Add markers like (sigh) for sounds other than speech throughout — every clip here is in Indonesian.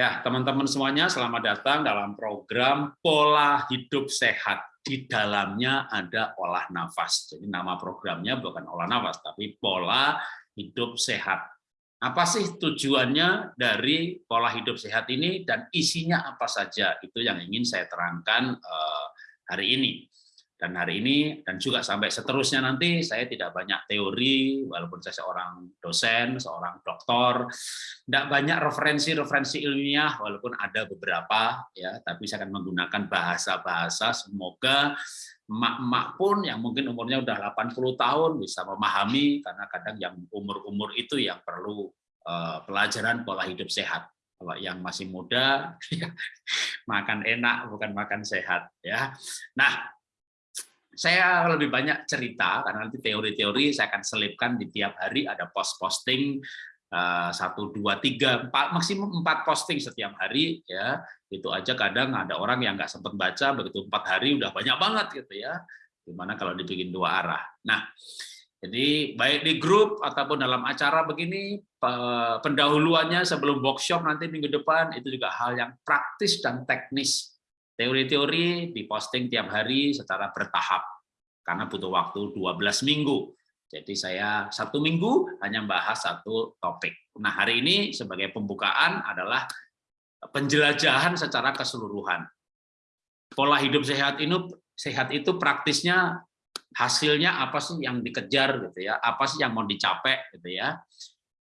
Ya, teman-teman semuanya, selamat datang dalam program Pola Hidup Sehat. Di dalamnya ada olah nafas. Jadi nama programnya bukan olah nafas, tapi Pola Hidup Sehat. Apa sih tujuannya dari pola hidup sehat ini dan isinya apa saja? Itu yang ingin saya terangkan eh, hari ini. Dan hari ini, dan juga sampai seterusnya nanti, saya tidak banyak teori, walaupun saya seorang dosen, seorang doktor, tidak banyak referensi-referensi ilmiah, walaupun ada beberapa, ya, tapi saya akan menggunakan bahasa-bahasa, semoga emak-emak pun yang mungkin umurnya udah 80 tahun bisa memahami, karena kadang yang umur-umur itu yang perlu uh, pelajaran pola hidup sehat. Kalau yang masih muda (laughs) ya, makan enak bukan makan sehat ya. Nah saya lebih banyak cerita karena nanti teori-teori saya akan selipkan di tiap hari. Ada post posting eh, satu dua tiga empat maksimum empat posting setiap hari ya. Itu aja kadang ada orang yang nggak sempat baca begitu empat hari udah banyak banget gitu ya. Gimana kalau dibikin dua arah? Nah jadi baik di grup ataupun dalam acara begini pendahuluannya sebelum workshop nanti minggu depan itu juga hal yang praktis dan teknis. Teori-teori diposting tiap hari secara bertahap, karena butuh waktu 12 minggu. Jadi saya satu minggu hanya bahas satu topik. Nah hari ini sebagai pembukaan adalah penjelajahan secara keseluruhan. Pola hidup sehat ini sehat itu praktisnya hasilnya apa sih yang dikejar gitu ya? Apa sih yang mau dicapai gitu ya?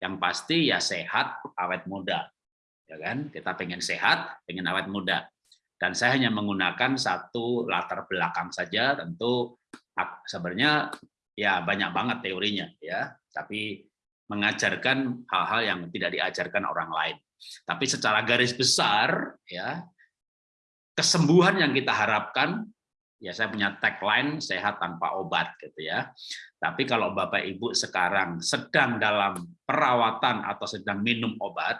Yang pasti ya sehat, awet muda. Ya kan? Kita pengen sehat, pengen awet muda dan saya hanya menggunakan satu latar belakang saja tentu sebenarnya ya banyak banget teorinya ya. Tapi mengajarkan hal-hal yang tidak diajarkan orang lain. Tapi secara garis besar ya kesembuhan yang kita harapkan ya saya punya tagline sehat tanpa obat gitu ya. Tapi kalau Bapak Ibu sekarang sedang dalam perawatan atau sedang minum obat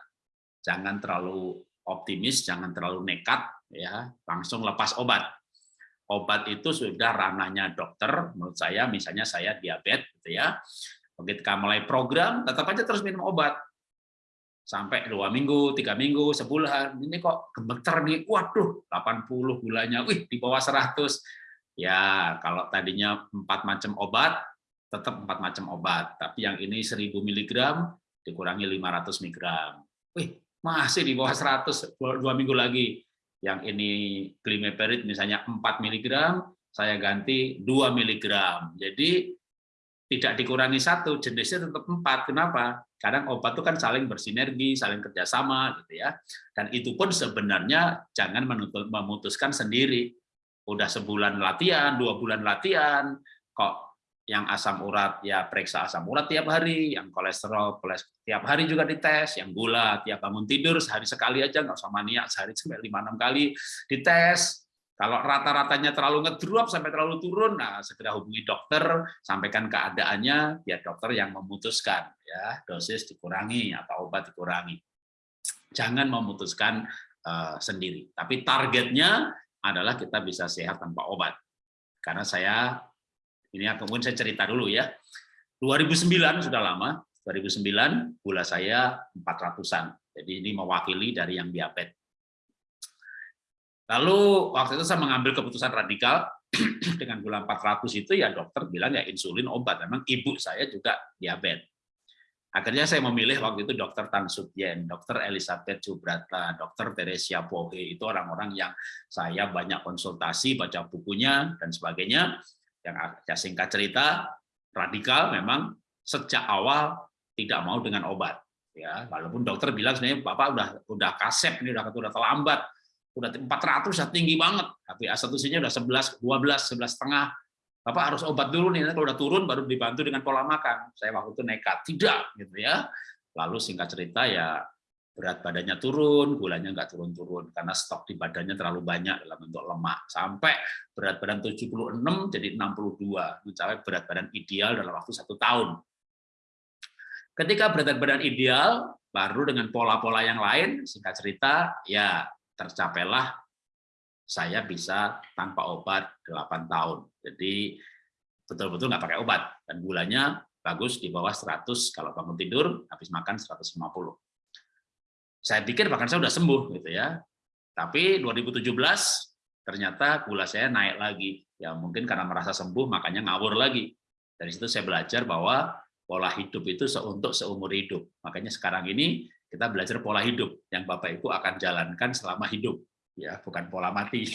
jangan terlalu optimis jangan terlalu nekat ya. Langsung lepas obat. Obat itu sudah ranahnya dokter, menurut saya misalnya saya diabetes gitu ya. Begitu mulai program, tetap aja terus minum obat. Sampai dua minggu, tiga minggu, sebulan, ini kok gemeter nih, waduh, 80 gulanya, wih di bawah 100. Ya, kalau tadinya empat macam obat, tetap empat macam obat. Tapi yang ini 1000 mg dikurangi 500 mg. Wih, masih di bawah 100, dua minggu lagi yang ini glimeperid misalnya 4 mg, saya ganti 2 mg. Jadi tidak dikurangi satu, jenisnya tetap 4. Kenapa? Kadang obat itu kan saling bersinergi, saling kerjasama, gitu ya. Dan itu pun sebenarnya jangan memutuskan sendiri. Udah sebulan latihan, dua bulan latihan, kok yang asam urat ya periksa asam urat tiap hari, yang kolesterol tiap hari juga dites, yang gula tiap bangun tidur sehari sekali aja nggak usah maniak sehari sampai lima enam kali dites. Kalau rata-ratanya terlalu ngedrop sampai terlalu turun, nah segera hubungi dokter, sampaikan keadaannya, biar dokter yang memutuskan ya dosis dikurangi atau obat dikurangi. Jangan memutuskan uh, sendiri. Tapi targetnya adalah kita bisa sehat tanpa obat. Karena saya ini kemudian saya cerita dulu ya. 2009 sudah lama, 2009 gula saya 400-an. Jadi ini mewakili dari yang diabetes. Lalu waktu itu saya mengambil keputusan radikal (clears throat) dengan gula 400 itu ya dokter bilang ya insulin obat. Memang ibu saya juga diabetes. Akhirnya saya memilih waktu itu dokter Tan Sutyen, dokter Elizabeth Jubrata, dokter Teresia Pohe, itu orang-orang yang saya banyak konsultasi, baca bukunya, dan sebagainya yang ya singkat cerita radikal memang sejak awal tidak mau dengan obat ya. Walaupun dokter bilang sebenarnya bapak udah udah kasep ini udah udah terlambat udah 400 sudah tinggi banget tapi A1C-nya udah 11 12 11 setengah. Bapak harus obat dulu nih kalau udah turun baru dibantu dengan pola makan. Saya waktu itu nekat tidak gitu ya. Lalu singkat cerita ya berat badannya turun, gulanya nggak turun-turun karena stok di badannya terlalu banyak dalam bentuk lemak. Sampai berat badan 76 jadi 62, mencapai berat badan ideal dalam waktu satu tahun. Ketika berat badan ideal, baru dengan pola-pola yang lain, singkat cerita, ya tercapailah saya bisa tanpa obat 8 tahun. Jadi betul-betul nggak pakai obat dan gulanya bagus di bawah 100 kalau bangun tidur habis makan 150 Saya pikir bahkan saya sudah sembuh gitu ya. Tapi 2017 ternyata gula saya naik lagi. Ya mungkin karena merasa sembuh makanya ngawur lagi. Dari situ saya belajar bahwa pola hidup itu untuk seumur hidup. Makanya sekarang ini kita belajar pola hidup yang Bapak Ibu akan jalankan selama hidup, ya bukan pola mati. (laughs)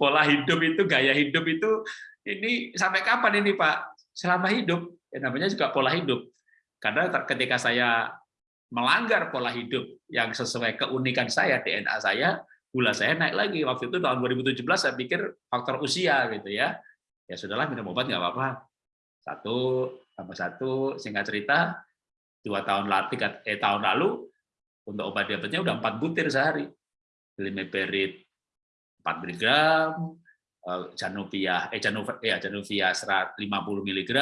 pola hidup itu, gaya hidup itu, ini sampai kapan ini Pak? Selama hidup, ya namanya juga pola hidup. Karena ketika saya melanggar pola hidup yang sesuai keunikan saya, DNA saya, gula saya naik lagi. Waktu itu tahun 2017 saya pikir faktor usia gitu ya. Ya sudahlah minum obat nggak apa-apa. Satu tambah satu, singkat cerita, dua tahun lalu, eh, tahun lalu untuk obat diabetesnya udah empat butir sehari. Glimeperid 4 mg, Januvia, eh Januvia, ya Januvia 50 mg,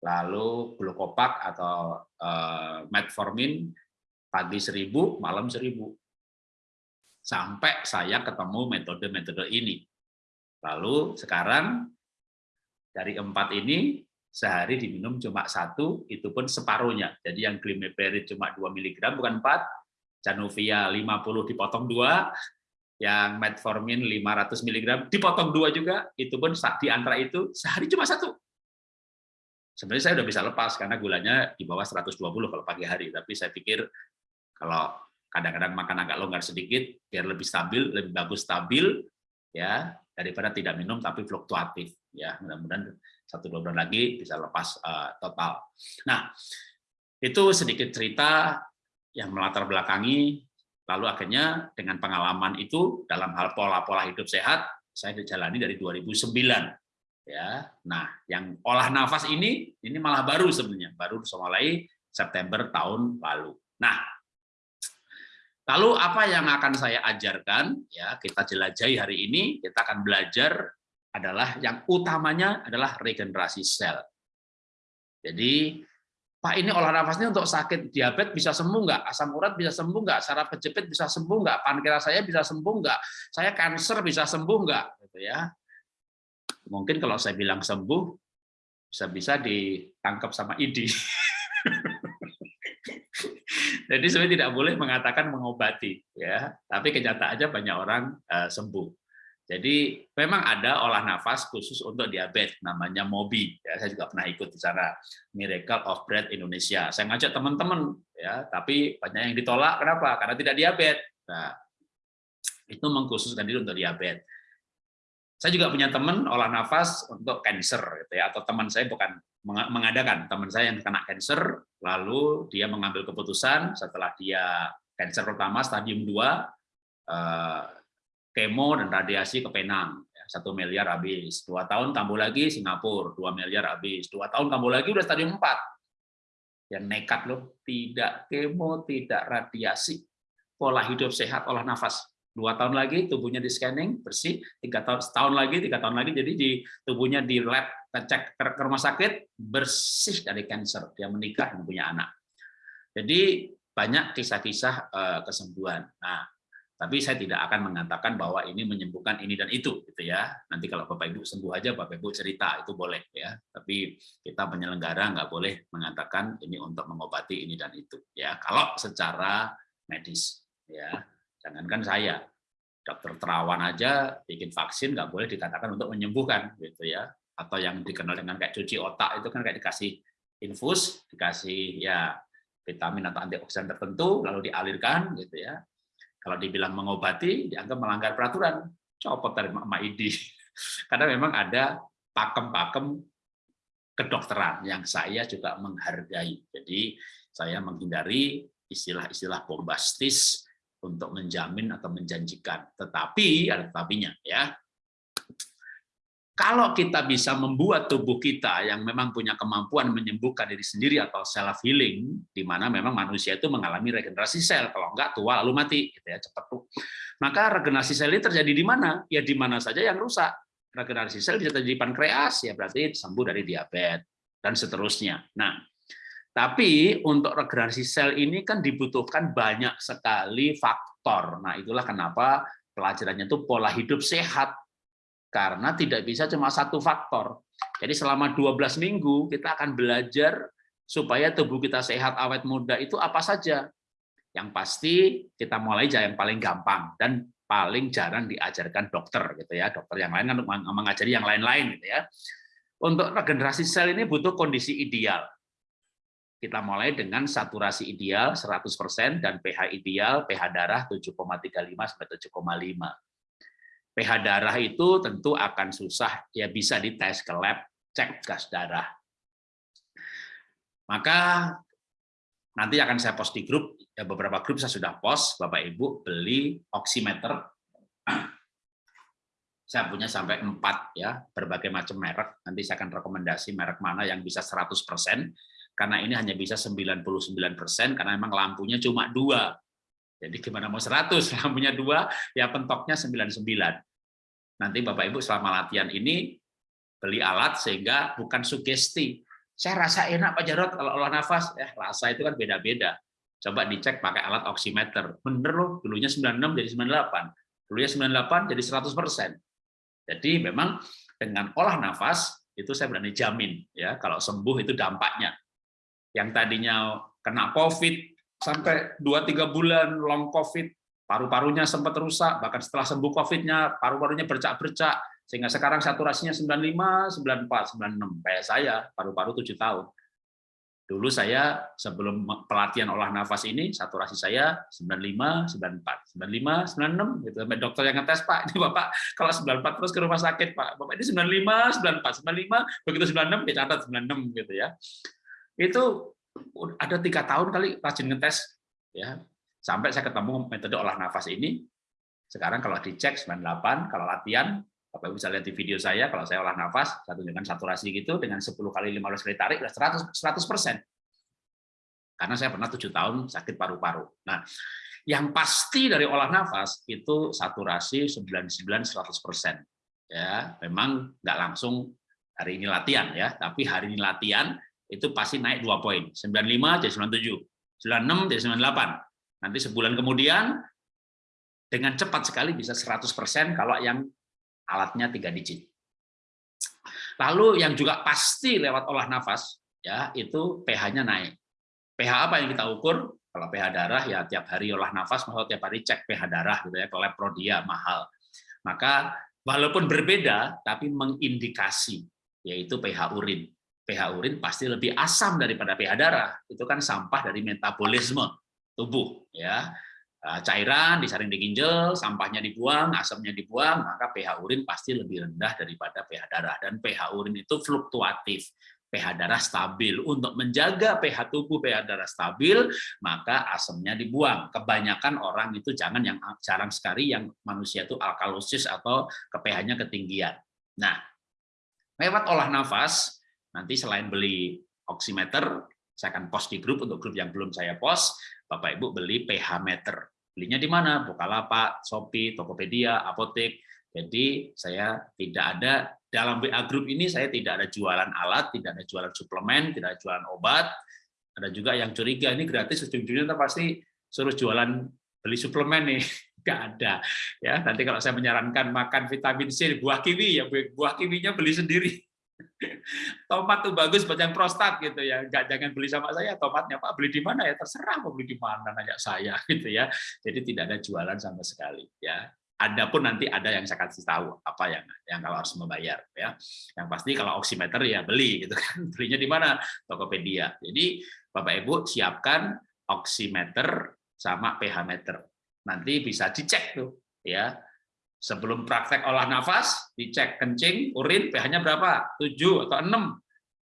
lalu glukopak atau uh, metformin pagi 1000, malam 1000. Sampai saya ketemu metode-metode ini. Lalu sekarang dari empat ini sehari diminum cuma satu, itu pun separuhnya. Jadi yang glimeperid cuma 2 mg bukan 4, Januvia 50 dipotong dua, yang metformin 500 mg dipotong dua juga, itu pun di antara itu sehari cuma satu. Sebenarnya saya udah bisa lepas karena gulanya di bawah 120 kalau pagi hari, tapi saya pikir kalau kadang-kadang makan agak longgar sedikit biar lebih stabil, lebih bagus stabil ya daripada tidak minum tapi fluktuatif ya. Mudah-mudahan satu dua bulan lagi bisa lepas uh, total. Nah, itu sedikit cerita yang melatar belakangi lalu akhirnya dengan pengalaman itu dalam hal pola-pola hidup sehat saya dijalani dari 2009 ya nah yang olah nafas ini ini malah baru sebenarnya baru mulai September tahun lalu nah lalu apa yang akan saya ajarkan ya kita jelajahi hari ini kita akan belajar adalah yang utamanya adalah regenerasi sel jadi Pak ini olah nafasnya untuk sakit diabetes bisa sembuh nggak? Asam urat bisa sembuh nggak? Saraf kejepit bisa sembuh nggak? Pankreas saya bisa sembuh nggak? Saya kanker bisa sembuh nggak? Gitu ya mungkin kalau saya bilang sembuh bisa-bisa ditangkap sama ID. (laughs) Jadi sebenarnya tidak boleh mengatakan mengobati, ya. Tapi kenyataannya banyak orang uh, sembuh. Jadi memang ada olah nafas khusus untuk diabetes, namanya MOBI. Ya, saya juga pernah ikut di sana, Miracle of Breath Indonesia. Saya ngajak teman-teman, ya, tapi banyak yang ditolak. Kenapa? Karena tidak diabetes. Nah, itu mengkhususkan diri untuk diabetes. Saya juga punya teman olah nafas untuk cancer gitu ya atau teman saya bukan mengadakan. Teman saya yang kena cancer lalu dia mengambil keputusan setelah dia cancer pertama stadium 2 eh, kemo dan radiasi ke Penang. Ya, satu miliar habis. Dua tahun kambuh lagi Singapura dua miliar habis. Dua tahun kambuh lagi udah stadium 4 ya nekat loh. Tidak kemo tidak radiasi. Pola hidup sehat olah nafas dua tahun lagi tubuhnya di scanning bersih. Tiga tahun setahun lagi tiga tahun lagi jadi di tubuhnya di lab cek ke, rumah sakit bersih dari kanker dia menikah dan punya anak. Jadi banyak kisah-kisah uh, kesembuhan. Nah tapi saya tidak akan mengatakan bahwa ini menyembuhkan ini dan itu gitu ya. Nanti kalau bapak ibu sembuh aja bapak ibu cerita itu boleh ya. Tapi kita penyelenggara nggak boleh mengatakan ini untuk mengobati ini dan itu ya. Kalau secara medis ya. Jangankan saya, dokter terawan aja bikin vaksin nggak boleh dikatakan untuk menyembuhkan gitu ya. Atau yang dikenal dengan kayak cuci otak itu kan kayak dikasih infus, dikasih ya vitamin atau antioksidan tertentu lalu dialirkan gitu ya. Kalau dibilang mengobati dianggap melanggar peraturan, copot dari Mak ID. (laughs) Karena memang ada pakem-pakem kedokteran yang saya juga menghargai. Jadi saya menghindari istilah-istilah bombastis untuk menjamin atau menjanjikan. Tetapi ada tetapinya ya. Kalau kita bisa membuat tubuh kita yang memang punya kemampuan menyembuhkan diri sendiri atau self healing, di mana memang manusia itu mengalami regenerasi sel, kalau enggak tua lalu mati, gitu ya cepat tuh. Maka regenerasi sel ini terjadi di mana? Ya di mana saja yang rusak. Regenerasi sel bisa terjadi di pankreas, ya berarti sembuh dari diabetes dan seterusnya. Nah, tapi untuk regenerasi sel ini kan dibutuhkan banyak sekali faktor. Nah, itulah kenapa pelajarannya itu pola hidup sehat. Karena tidak bisa cuma satu faktor. Jadi selama 12 minggu kita akan belajar supaya tubuh kita sehat, awet muda itu apa saja. Yang pasti kita mulai yang paling gampang dan paling jarang diajarkan dokter gitu ya. Dokter yang lain kan mengajari yang lain-lain gitu ya. Untuk regenerasi sel ini butuh kondisi ideal. Kita mulai dengan saturasi ideal 100% dan pH ideal, pH darah 7,35 sampai 7,5. pH darah itu tentu akan susah ya bisa dites ke lab, cek gas darah. Maka nanti akan saya post di grup, ya beberapa grup saya sudah post, Bapak Ibu beli oximeter saya punya sampai empat ya berbagai macam merek. Nanti saya akan rekomendasi merek mana yang bisa 100%, karena ini hanya bisa 99% karena memang lampunya cuma dua. Jadi gimana mau 100, (laughs) lampunya dua, ya pentoknya 99. Nanti Bapak Ibu selama latihan ini beli alat sehingga bukan sugesti. Saya rasa enak Pak Jarot kalau olah nafas, eh rasa itu kan beda-beda. Coba dicek pakai alat oximeter. Bener loh, dulunya 96 jadi 98. Dulunya 98 jadi 100 persen jadi memang dengan olah nafas itu saya berani jamin ya kalau sembuh itu dampaknya. Yang tadinya kena COVID sampai 2-3 bulan long COVID, paru-parunya sempat rusak, bahkan setelah sembuh COVID-nya paru-parunya bercak-bercak, sehingga sekarang saturasinya 95, 94, 96. Kayak saya, paru-paru 7 tahun. Dulu saya sebelum pelatihan olah nafas ini saturasi saya 95, 94, 95, 96 gitu. Dokter yang ngetes, "Pak, ini Bapak kalau 94 terus ke rumah sakit, Pak. Bapak ini 95, 94, 95, begitu 96 dicatat 96 gitu ya." Itu ada tiga tahun kali rajin ngetes ya. Sampai saya ketemu metode olah nafas ini. Sekarang kalau dicek 98, kalau latihan Ibu bisa lihat di video saya, kalau saya olah nafas, saya tunjukkan saturasi gitu, dengan 10 kali 15 kali tarik, 100, 100%. Karena saya pernah tujuh tahun sakit paru-paru. Nah, yang pasti dari olah nafas itu saturasi 99-100%. Ya, memang nggak langsung hari ini latihan ya, tapi hari ini latihan itu pasti naik dua poin, 95 jadi 97, 96 jadi 98. Nanti sebulan kemudian dengan cepat sekali bisa 100% kalau yang alatnya tiga digit. Lalu yang juga pasti lewat olah nafas, ya itu pH-nya naik. pH apa yang kita ukur? Kalau pH darah ya tiap hari olah nafas, maksudnya tiap hari cek pH darah gitu ya, ke lab prodia mahal. Maka walaupun berbeda, tapi mengindikasi yaitu pH urin. pH urin pasti lebih asam daripada pH darah. Itu kan sampah dari metabolisme tubuh ya. Eh, cairan disaring di ginjal, sampahnya dibuang, asamnya dibuang, maka pH urin pasti lebih rendah daripada pH darah. Dan pH urin itu fluktuatif, pH darah stabil. Untuk menjaga pH tubuh, pH darah stabil, maka asamnya dibuang. Kebanyakan orang itu jangan yang jarang sekali yang manusia itu alkalosis atau ke pH-nya ketinggian. Nah, lewat olah nafas, nanti selain beli oximeter, saya akan post di grup untuk grup yang belum saya post, Bapak Ibu beli pH meter. Belinya di mana? Bukalapak, Shopee, Tokopedia, apotek. Jadi saya tidak ada dalam WA group ini saya tidak ada jualan alat, tidak ada jualan suplemen, tidak ada jualan obat. Ada juga yang curiga ini gratis ujung-ujungnya pasti suruh jualan beli suplemen nih. (laughs) Enggak ada. Ya, nanti kalau saya menyarankan makan vitamin C buah kiwi ya buah kiwinya beli sendiri. Tomat tuh bagus buat yang prostat gitu ya. Nggak jangan beli sama saya tomatnya pak. Beli di mana ya? Terserah mau beli di mana nanya saya (laughs) gitu ya. Jadi tidak ada jualan sama sekali ya. Ada pun nanti ada yang saya kasih tahu apa yang yang kalau harus membayar ya. Yang pasti kalau oximeter ya beli gitu kan. (laughs) Belinya di mana? Tokopedia. Jadi bapak ibu siapkan oximeter sama pH meter. Nanti bisa dicek tuh ya Sebelum praktek olah nafas, dicek kencing, urin, pH-nya berapa? 7 atau 6.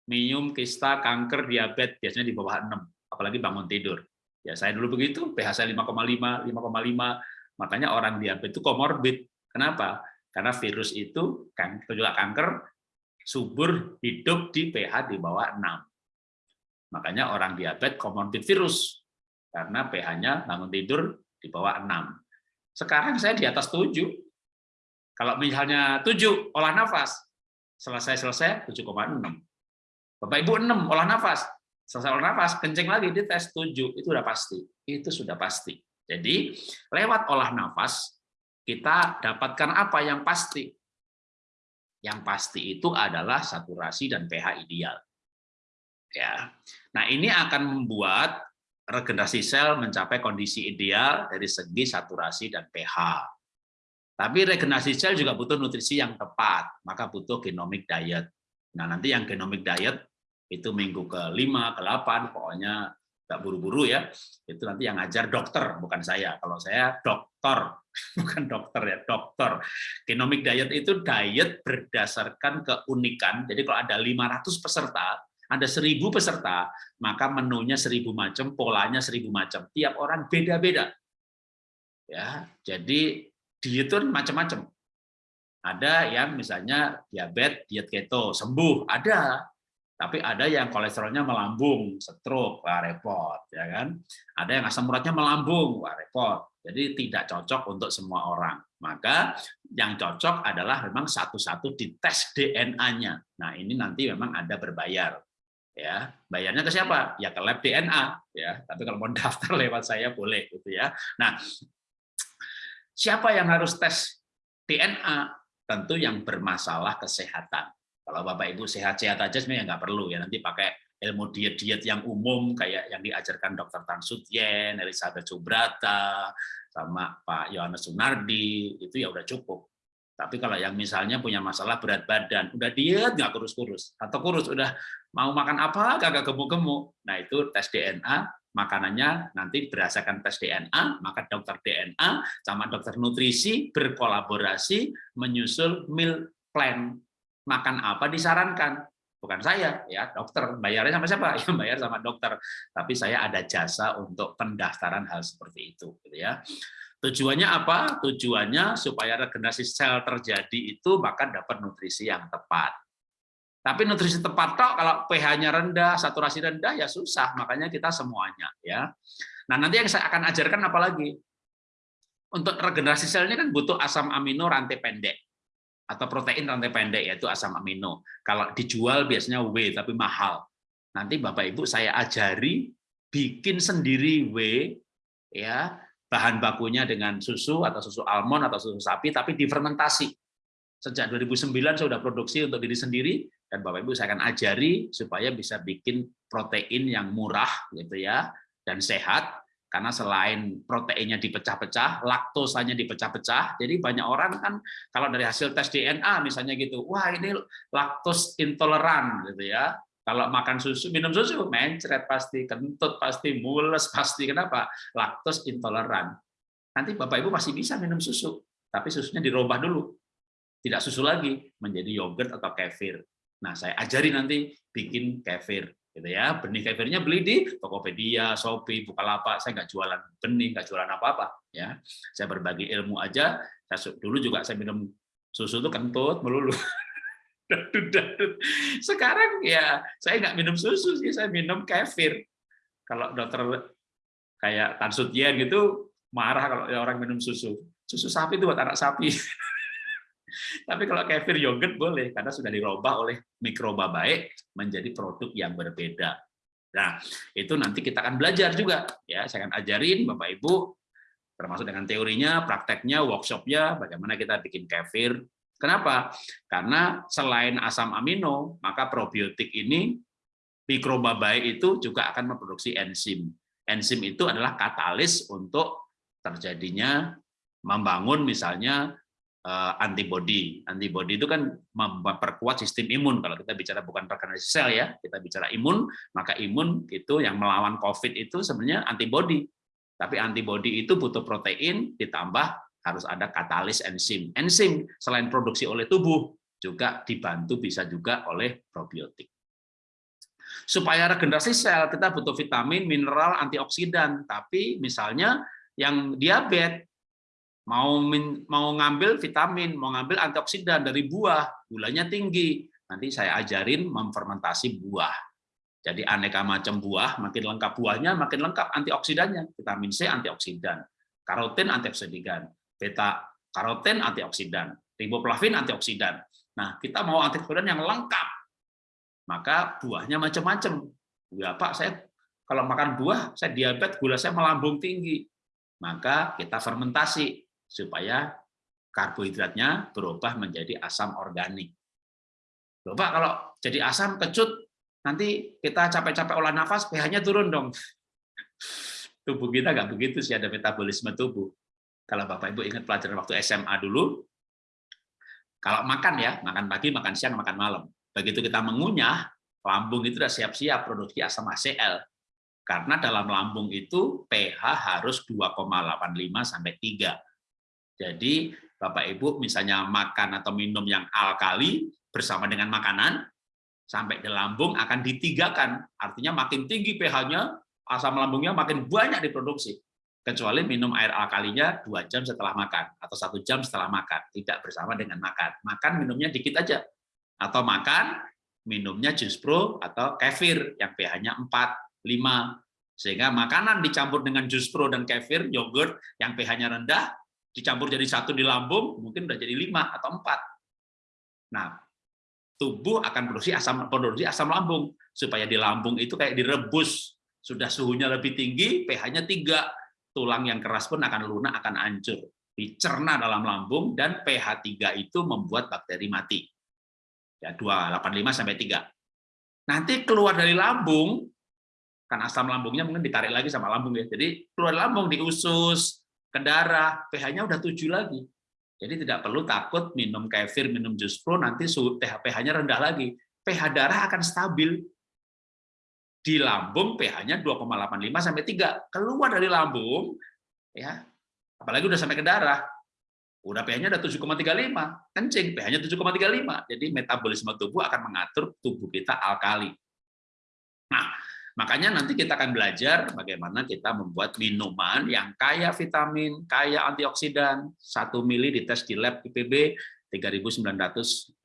Minum, kista, kanker, diabetes, biasanya di bawah 6. Apalagi bangun tidur. Ya saya dulu begitu, pH saya 5,5, 5,5. Makanya orang diabetes itu komorbid. Kenapa? Karena virus itu, kan, juga kanker, subur hidup di pH di bawah 6. Makanya orang diabetes komorbid virus. Karena pH-nya bangun tidur di bawah 6. Sekarang saya di atas 7, kalau misalnya 7 olah nafas, selesai-selesai 7,6. Bapak Ibu 6 olah nafas, selesai olah nafas, kencing lagi di tes 7, itu sudah pasti. Itu sudah pasti. Jadi, lewat olah nafas kita dapatkan apa yang pasti? Yang pasti itu adalah saturasi dan pH ideal. Ya. Nah, ini akan membuat regenerasi sel mencapai kondisi ideal dari segi saturasi dan pH. Tapi regenerasi sel juga butuh nutrisi yang tepat, maka butuh genomic diet. Nah, nanti yang genomic diet itu minggu ke-5, ke-8, pokoknya nggak buru-buru ya. Itu nanti yang ngajar dokter, bukan saya. Kalau saya dokter, (laughs) bukan dokter ya, dokter. Genomic diet itu diet berdasarkan keunikan. Jadi kalau ada 500 peserta, ada seribu peserta, maka menunya seribu macam, polanya seribu macam. Tiap orang beda-beda. Ya, jadi diet itu macam-macam. Ada yang misalnya diabetes, diet keto, sembuh, ada. Tapi ada yang kolesterolnya melambung, stroke, wah repot, ya kan? Ada yang asam uratnya melambung, wah repot. Jadi tidak cocok untuk semua orang. Maka yang cocok adalah memang satu-satu dites DNA-nya. Nah, ini nanti memang ada berbayar ya bayarnya ke siapa ya ke lab DNA ya tapi kalau mau (laughs) daftar lewat saya boleh gitu ya nah siapa yang harus tes DNA tentu yang bermasalah kesehatan. Kalau bapak ibu sehat-sehat aja sebenarnya nggak perlu ya. Nanti pakai ilmu diet-diet yang umum kayak yang diajarkan dokter Tan Sutyen, Elizabeth Subrata, sama Pak Yohanes Sunardi itu ya udah cukup. Tapi kalau yang misalnya punya masalah berat badan, udah diet nggak kurus-kurus, atau kurus udah mau makan apa kagak gemuk-gemuk, nah itu tes DNA, makanannya nanti berdasarkan tes DNA, maka dokter DNA sama dokter nutrisi berkolaborasi menyusul meal plan. Makan apa disarankan, bukan saya ya dokter bayarnya sama siapa (laughs) ya bayar sama dokter tapi saya ada jasa untuk pendaftaran hal seperti itu gitu ya Tujuannya apa? Tujuannya supaya regenerasi sel terjadi itu maka dapat nutrisi yang tepat. Tapi nutrisi tepat toh kalau pH-nya rendah, saturasi rendah ya susah. Makanya kita semuanya ya. Nah, nanti yang saya akan ajarkan apa lagi? Untuk regenerasi sel ini kan butuh asam amino rantai pendek atau protein rantai pendek yaitu asam amino. Kalau dijual biasanya W tapi mahal. Nanti Bapak Ibu saya ajari bikin sendiri W ya bahan bakunya dengan susu atau susu almond atau susu sapi tapi difermentasi. Sejak 2009 saya sudah produksi untuk diri sendiri dan Bapak Ibu saya akan ajari supaya bisa bikin protein yang murah gitu ya dan sehat karena selain proteinnya dipecah-pecah, laktosanya dipecah-pecah. Jadi banyak orang kan kalau dari hasil tes DNA misalnya gitu, wah ini laktos intoleran gitu ya. Kalau makan susu, minum susu, mencret pasti, kentut pasti, mules pasti. Kenapa? Laktos intoleran. Nanti Bapak Ibu masih bisa minum susu, tapi susunya dirubah dulu. Tidak susu lagi, menjadi yogurt atau kefir. Nah, saya ajari nanti bikin kefir. Gitu ya. Benih kefirnya beli di Tokopedia, Shopee, Bukalapak. Saya nggak jualan benih, nggak jualan apa-apa. ya. Saya berbagi ilmu aja. Saya, dulu juga saya minum susu itu kentut melulu. (laughs) Sekarang ya saya nggak minum susu sih, saya minum kefir. Kalau dokter kayak Tan Sutien gitu marah kalau orang minum susu. Susu sapi itu buat anak sapi. (laughs) Tapi kalau kefir yogurt boleh karena sudah dirubah oleh mikroba baik menjadi produk yang berbeda. Nah, itu nanti kita akan belajar juga ya. Saya akan ajarin Bapak Ibu termasuk dengan teorinya, prakteknya, workshopnya, bagaimana kita bikin kefir Kenapa? Karena selain asam amino, maka probiotik ini mikroba baik itu juga akan memproduksi enzim. Enzim itu adalah katalis untuk terjadinya membangun misalnya antibody. Antibody itu kan memperkuat sistem imun. Kalau kita bicara bukan regenerasi sel ya, kita bicara imun, maka imun itu yang melawan COVID itu sebenarnya antibody. Tapi antibody itu butuh protein ditambah harus ada katalis enzim. Enzim selain produksi oleh tubuh juga dibantu bisa juga oleh probiotik. Supaya regenerasi sel kita butuh vitamin, mineral, antioksidan. Tapi misalnya yang diabetes mau mau ngambil vitamin, mau ngambil antioksidan dari buah, gulanya tinggi. Nanti saya ajarin memfermentasi buah. Jadi aneka macam buah, makin lengkap buahnya, makin lengkap antioksidannya. Vitamin C antioksidan, karotin antioksidan, beta karoten antioksidan, riboflavin antioksidan. Nah, kita mau antioksidan yang lengkap. Maka buahnya macam-macam. Ya, Pak, saya kalau makan buah, saya diabetes, gula saya melambung tinggi. Maka kita fermentasi supaya karbohidratnya berubah menjadi asam organik. Loh, Pak, kalau jadi asam kecut, nanti kita capek-capek olah nafas, pH-nya turun dong. (laughs) Tubuh kita nggak begitu sih ada metabolisme tubuh. Kalau Bapak Ibu ingat pelajaran waktu SMA dulu, kalau makan ya, makan pagi, makan siang, makan malam. Begitu kita mengunyah, lambung itu sudah siap-siap produksi asam HCl. Karena dalam lambung itu pH harus 2,85 sampai 3. Jadi Bapak Ibu misalnya makan atau minum yang alkali bersama dengan makanan, sampai di lambung akan ditigakan. Artinya makin tinggi pH-nya, asam lambungnya makin banyak diproduksi. Kecuali minum air alkalinya dua jam setelah makan atau satu jam setelah makan tidak bersama dengan makan. Makan minumnya dikit aja. Atau makan minumnya jus pro atau kefir yang pH-nya 4, 5 sehingga makanan dicampur dengan jus pro dan kefir yogurt yang pH-nya rendah dicampur jadi satu di lambung mungkin udah jadi 5 atau 4 nah tubuh akan produksi asam produksi asam lambung supaya di lambung itu kayak direbus sudah suhunya lebih tinggi pH-nya 3 tulang yang keras pun akan lunak, akan hancur. Dicerna dalam lambung, dan pH 3 itu membuat bakteri mati. Ya, 285 sampai 3. Nanti keluar dari lambung, kan asam lambungnya mungkin ditarik lagi sama lambung ya. Jadi keluar lambung di usus, ke pH-nya udah 7 lagi. Jadi tidak perlu takut minum kefir, minum jus pro, nanti pH-nya rendah lagi. pH darah akan stabil, di lambung pH-nya 2,85 sampai 3. Keluar dari lambung ya. Apalagi udah sampai ke darah. Udah pH-nya udah 7,35, kencing pH-nya 7,35. Jadi metabolisme tubuh akan mengatur tubuh kita alkali. Nah, makanya nanti kita akan belajar bagaimana kita membuat minuman yang kaya vitamin, kaya antioksidan, 1 mili dites di lab IPB, 3.980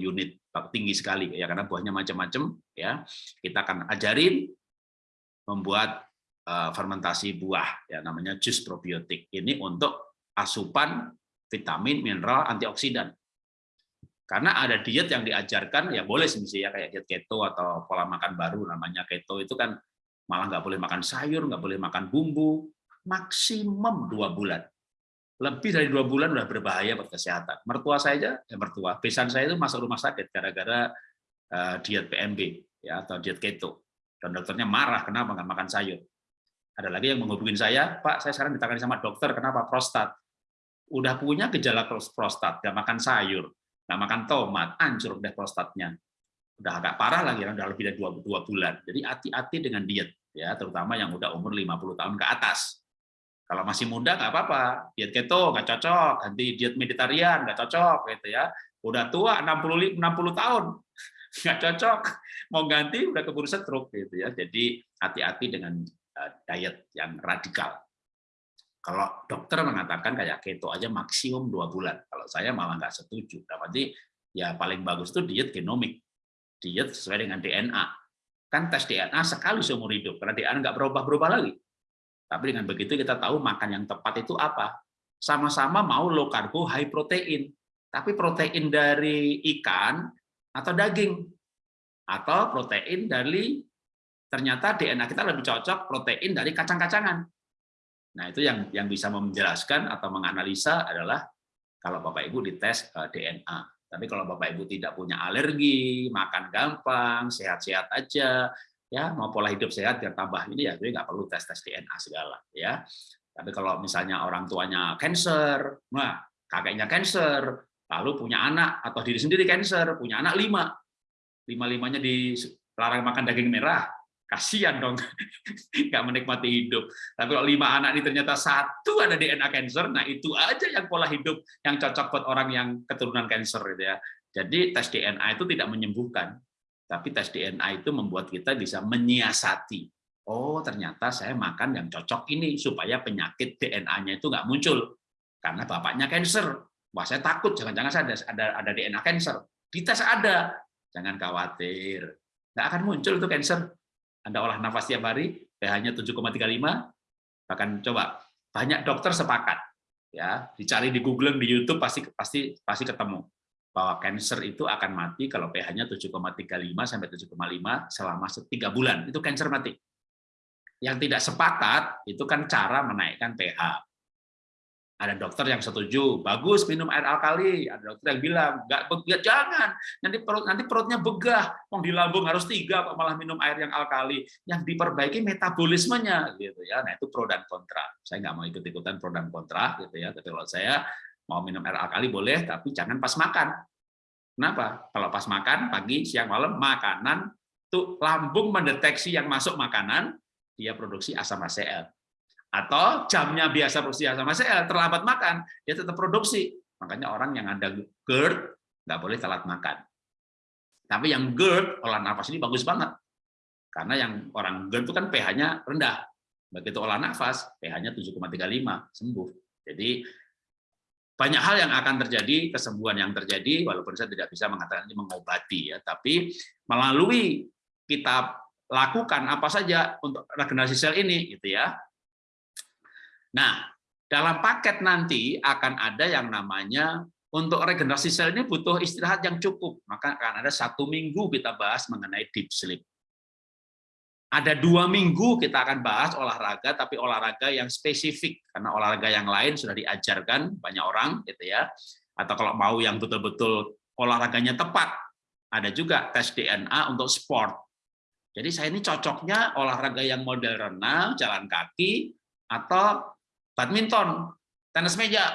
unit. Tinggi sekali ya karena buahnya macam-macam ya. Kita akan ajarin membuat uh, fermentasi buah ya namanya jus probiotik. Ini untuk asupan vitamin mineral antioksidan karena ada diet yang diajarkan ya boleh sih ya kayak diet keto atau pola makan baru namanya keto itu kan malah nggak boleh makan sayur nggak boleh makan bumbu maksimum dua bulan lebih dari dua bulan udah berbahaya buat kesehatan. Mertua saya aja, ya mertua, besan saya itu masuk rumah sakit gara-gara uh, diet PMB ya atau diet keto. Dan dokternya marah kenapa nggak makan sayur. Ada lagi yang menghubungin saya, Pak, saya sekarang ditangani sama dokter, kenapa prostat? Udah punya gejala prostat, nggak makan sayur, nggak makan tomat, hancur deh prostatnya. Udah agak parah lagi, udah lebih dari dua, dua bulan. Jadi hati-hati dengan diet, ya, terutama yang udah umur 50 tahun ke atas kalau masih muda nggak apa-apa, diet keto nggak cocok, ganti diet meditarian nggak cocok gitu ya. Udah tua 60 60 tahun (laughs) nggak cocok, mau ganti udah keburu stroke gitu ya. Jadi hati-hati dengan eh, diet yang radikal. Kalau dokter mengatakan kayak keto aja maksimum dua bulan, kalau saya malah nggak setuju. Berarti ya paling bagus itu diet genomik, diet sesuai dengan DNA. Kan tes DNA sekali seumur hidup, karena DNA nggak berubah-berubah lagi tapi dengan begitu kita tahu makan yang tepat itu apa. Sama-sama mau low karbo, high protein. Tapi protein dari ikan atau daging. Atau protein dari, ternyata DNA kita lebih cocok protein dari kacang-kacangan. Nah itu yang yang bisa menjelaskan atau menganalisa adalah kalau Bapak Ibu dites eh, DNA. Tapi kalau Bapak Ibu tidak punya alergi, makan gampang, sehat-sehat aja, ya mau pola hidup sehat biar tambah ini ya jadi nggak perlu tes tes DNA segala ya tapi kalau misalnya orang tuanya cancer nah kakeknya cancer lalu punya anak atau diri sendiri cancer punya anak lima lima limanya dilarang makan daging merah kasihan dong (laughs) nggak menikmati hidup tapi kalau lima anak ini ternyata satu ada DNA cancer nah itu aja yang pola hidup yang cocok buat orang yang keturunan cancer gitu ya jadi tes DNA itu tidak menyembuhkan tapi tes DNA itu membuat kita bisa menyiasati. Oh, ternyata saya makan yang cocok ini supaya penyakit DNA-nya itu nggak muncul. Karena bapaknya cancer. Wah, saya takut jangan-jangan saya ada, ada ada DNA cancer. Dites ada. Jangan khawatir. Nggak akan muncul itu cancer. Anda olah nafas tiap hari, pH-nya 7,35, bahkan coba banyak dokter sepakat ya dicari di Google di YouTube pasti pasti pasti ketemu bahwa cancer itu akan mati kalau pH-nya 7,35 sampai 7,5 selama tiga bulan. Itu cancer mati. Yang tidak sepakat itu kan cara menaikkan pH. Ada dokter yang setuju, bagus minum air alkali. Ada dokter yang bilang, nggak, ya jangan, nanti perut nanti perutnya begah. Mau di lambung harus tiga, kok malah minum air yang alkali. Yang diperbaiki metabolismenya, gitu ya. Nah itu pro dan kontra. Saya nggak mau ikut-ikutan pro dan kontra, gitu ya. Tapi kalau saya mau minum air alkali boleh, tapi jangan pas makan. Kenapa? Kalau pas makan, pagi, siang, malam, makanan, tuh lambung mendeteksi yang masuk makanan, dia produksi asam HCl atau jamnya biasa produksi asam ACL terlambat makan dia tetap produksi. Makanya orang yang ada GERD nggak boleh telat makan. Tapi yang GERD olah nafas ini bagus banget. Karena yang orang GERD itu kan pH-nya rendah. Begitu olah nafas pH-nya 7,35 sembuh. Jadi banyak hal yang akan terjadi kesembuhan yang terjadi walaupun saya tidak bisa mengatakan ini mengobati ya. Tapi melalui kita lakukan apa saja untuk regenerasi sel ini gitu ya Nah, dalam paket nanti akan ada yang namanya untuk regenerasi sel ini butuh istirahat yang cukup, maka akan ada satu minggu kita bahas mengenai deep sleep. Ada dua minggu kita akan bahas olahraga, tapi olahraga yang spesifik karena olahraga yang lain sudah diajarkan banyak orang, gitu ya. Atau kalau mau yang betul-betul olahraganya tepat, ada juga tes DNA untuk sport. Jadi saya ini cocoknya olahraga yang model renang, jalan kaki, atau badminton, tenis meja,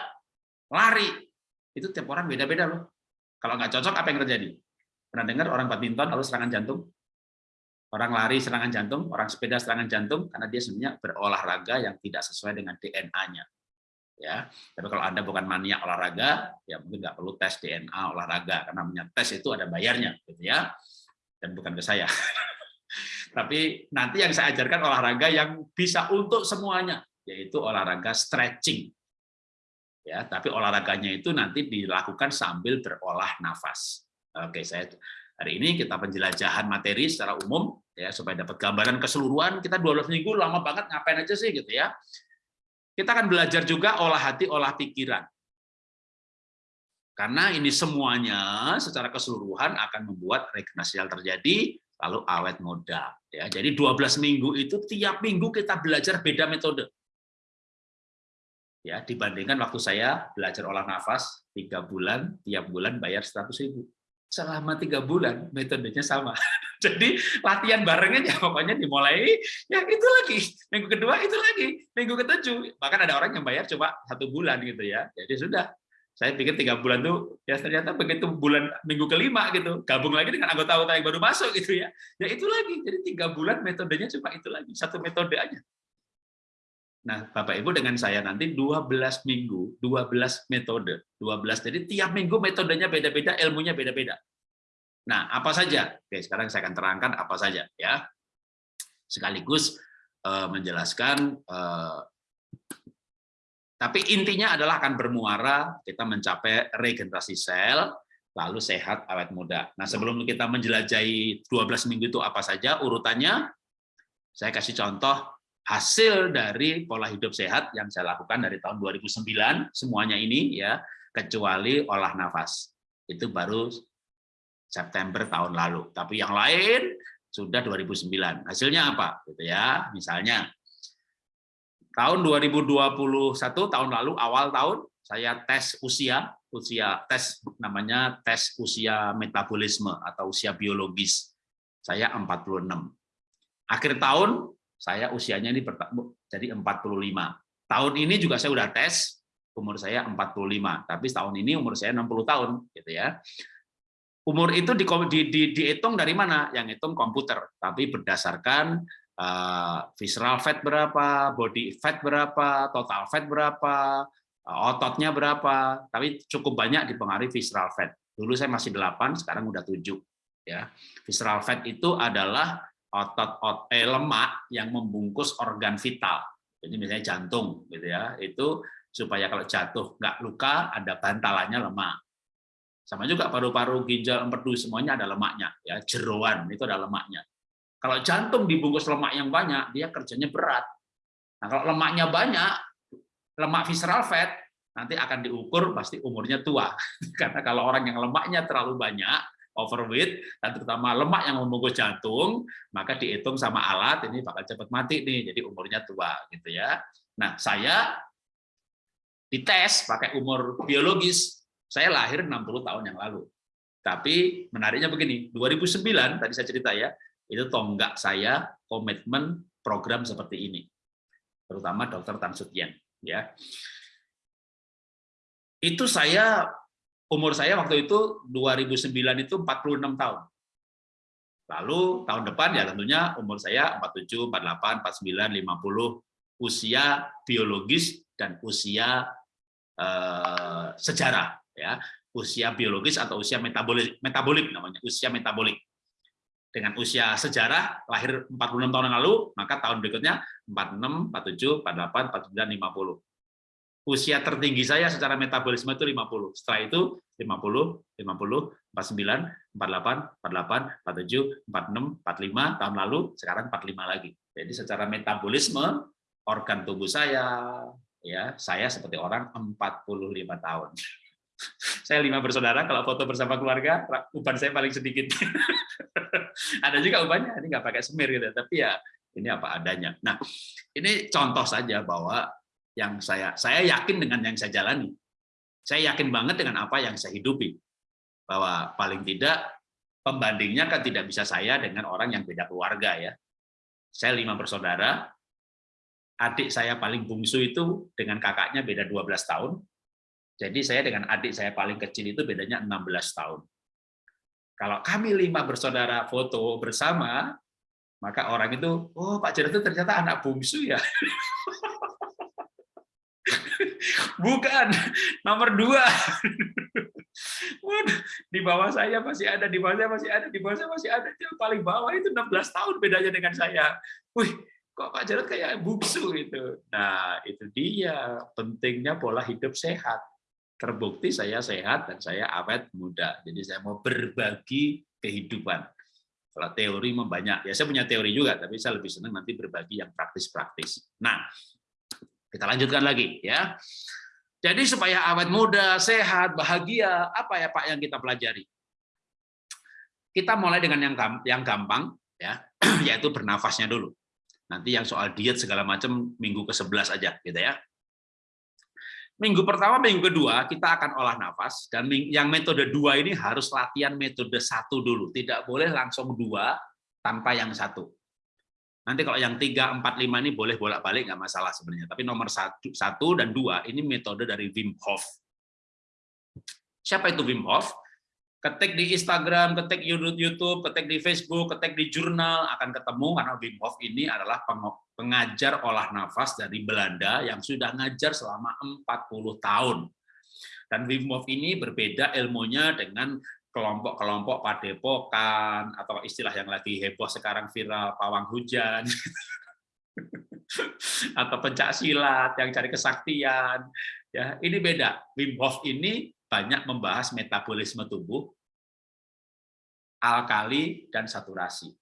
lari, itu tiap orang beda-beda loh. Kalau nggak cocok, apa yang terjadi? Pernah dengar orang badminton lalu serangan jantung? Orang lari serangan jantung, orang sepeda serangan jantung, karena dia sebenarnya berolahraga yang tidak sesuai dengan DNA-nya. Ya, tapi kalau anda bukan mania olahraga, ya mungkin nggak perlu tes DNA olahraga, karena namanya tes itu ada bayarnya, gitu ya, dan bukan ke saya. (laughs) tapi nanti yang saya ajarkan olahraga yang bisa untuk semuanya, yaitu olahraga stretching. Ya, tapi olahraganya itu nanti dilakukan sambil berolah nafas. Oke, saya hari ini kita penjelajahan materi secara umum ya supaya dapat gambaran keseluruhan. Kita 12 minggu lama banget ngapain aja sih gitu ya. Kita akan belajar juga olah hati, olah pikiran. Karena ini semuanya secara keseluruhan akan membuat regenerasi terjadi, lalu awet muda. Ya, jadi 12 minggu itu tiap minggu kita belajar beda metode ya dibandingkan waktu saya belajar olah nafas tiga bulan tiap bulan bayar seratus ribu. Selama tiga bulan metodenya sama. (laughs) Jadi latihan barengnya ya pokoknya dimulai ya itu lagi. Minggu kedua itu lagi minggu ketujuh. Bahkan ada orang yang bayar coba satu bulan gitu ya. Jadi sudah saya pikir tiga bulan tuh ya ternyata begitu bulan minggu kelima gitu gabung lagi dengan anggota-anggota yang baru masuk gitu ya. Ya itu lagi. Jadi tiga bulan metodenya cuma itu lagi satu metode aja Nah, Bapak Ibu dengan saya nanti 12 minggu, 12 metode, 12. Jadi tiap minggu metodenya beda-beda, ilmunya beda-beda. Nah, apa saja? Oke, sekarang saya akan terangkan apa saja ya. Sekaligus eh, menjelaskan eh, tapi intinya adalah akan bermuara kita mencapai regenerasi sel, lalu sehat awet muda. Nah, sebelum kita menjelajahi 12 minggu itu apa saja urutannya, saya kasih contoh hasil dari pola hidup sehat yang saya lakukan dari tahun 2009 semuanya ini ya kecuali olah nafas. Itu baru September tahun lalu. Tapi yang lain sudah 2009 hasilnya apa? Gitu ya misalnya. Tahun 2021 tahun lalu awal tahun saya tes usia usia tes namanya tes usia metabolisme atau usia biologis. Saya 46 akhir tahun saya usianya ini jadi 45. Tahun ini juga saya udah tes, umur saya 45, tapi tahun ini umur saya 60 tahun, gitu ya. Umur itu di, di, di, dihitung dari mana? Yang hitung komputer, tapi berdasarkan uh, visceral fat berapa, body fat berapa, total fat berapa, uh, ototnya berapa, tapi cukup banyak dipengaruhi visceral fat. Dulu saya masih 8, sekarang udah 7. Ya. Visceral fat itu adalah otot ot, eh, lemak yang membungkus organ vital. Jadi misalnya jantung, gitu ya, itu supaya kalau jatuh nggak luka, ada bantalannya lemak. Sama juga paru-paru, ginjal, empedu semuanya ada lemaknya, ya jeroan itu ada lemaknya. Kalau jantung dibungkus lemak yang banyak, dia kerjanya berat. Nah kalau lemaknya banyak, lemak visceral fat nanti akan diukur pasti umurnya tua. (laughs) Karena kalau orang yang lemaknya terlalu banyak, overweight dan terutama lemak yang membungkus jantung, maka dihitung sama alat ini bakal cepat mati nih, jadi umurnya tua gitu ya. Nah, saya dites pakai umur biologis, saya lahir 60 tahun yang lalu. Tapi menariknya begini, 2009 tadi saya cerita ya, itu tonggak saya komitmen program seperti ini. Terutama Dr. Tan Sutien ya. Itu saya umur saya waktu itu 2009 itu 46 tahun. Lalu tahun depan ya tentunya umur saya 47, 48, 49, 50 usia biologis dan usia eh, sejarah ya. Usia biologis atau usia metabolik metabolik namanya usia metabolik. Dengan usia sejarah lahir 46 tahun yang lalu maka tahun berikutnya 46 47 48 49 50 usia tertinggi saya secara metabolisme itu 50 setelah itu 50 50 49 48 48 47 46 45 tahun lalu sekarang 45 lagi jadi secara metabolisme organ tubuh saya ya saya seperti orang 45 tahun (laughs) saya lima bersaudara, kalau foto bersama keluarga, uban saya paling sedikit. (laughs) Ada juga ubannya, ini nggak pakai semir gitu, tapi ya ini apa adanya. Nah, ini contoh saja bahwa yang saya saya yakin dengan yang saya jalani. Saya yakin banget dengan apa yang saya hidupi. Bahwa paling tidak pembandingnya kan tidak bisa saya dengan orang yang beda keluarga ya. Saya lima bersaudara, adik saya paling bungsu itu dengan kakaknya beda 12 tahun, jadi saya dengan adik saya paling kecil itu bedanya 16 tahun. Kalau kami lima bersaudara foto bersama, maka orang itu, oh Pak Jarod itu ternyata anak bungsu ya. (laughs) Bukan, (laughs) nomor dua. (laughs) di bawah saya masih ada, di bawah saya masih ada, di bawah saya masih ada. Yang paling bawah itu 16 tahun bedanya dengan saya. Wih, kok Pak Jarod kayak bungsu itu. Nah, itu dia pentingnya pola hidup sehat terbukti saya sehat dan saya awet muda. Jadi saya mau berbagi kehidupan. Kalau teori membanyak, ya saya punya teori juga, tapi saya lebih senang nanti berbagi yang praktis-praktis. Nah, kita lanjutkan lagi ya. Jadi supaya awet muda, sehat, bahagia, apa ya Pak yang kita pelajari? Kita mulai dengan yang yang gampang ya, (clears throat) yaitu bernafasnya dulu. Nanti yang soal diet segala macam minggu ke-11 aja gitu ya. Minggu pertama, minggu kedua kita akan olah nafas dan yang metode dua ini harus latihan metode satu dulu, tidak boleh langsung dua tanpa yang satu. Nanti kalau yang tiga, empat, lima ini boleh bolak-balik nggak masalah sebenarnya. Tapi nomor satu, satu dan dua ini metode dari Wim Hof. Siapa itu Wim Hof? ketik di Instagram, ketik YouTube, ketik di Facebook, ketik di jurnal akan ketemu karena Wim Hof ini adalah pengajar olah nafas dari Belanda yang sudah ngajar selama 40 tahun. Dan Wim Hof ini berbeda ilmunya dengan kelompok-kelompok padepokan atau istilah yang lagi heboh sekarang viral pawang hujan (laughs) atau pencak silat yang cari kesaktian ya ini beda Wim Hof ini banyak membahas metabolisme tubuh, alkali, dan saturasi.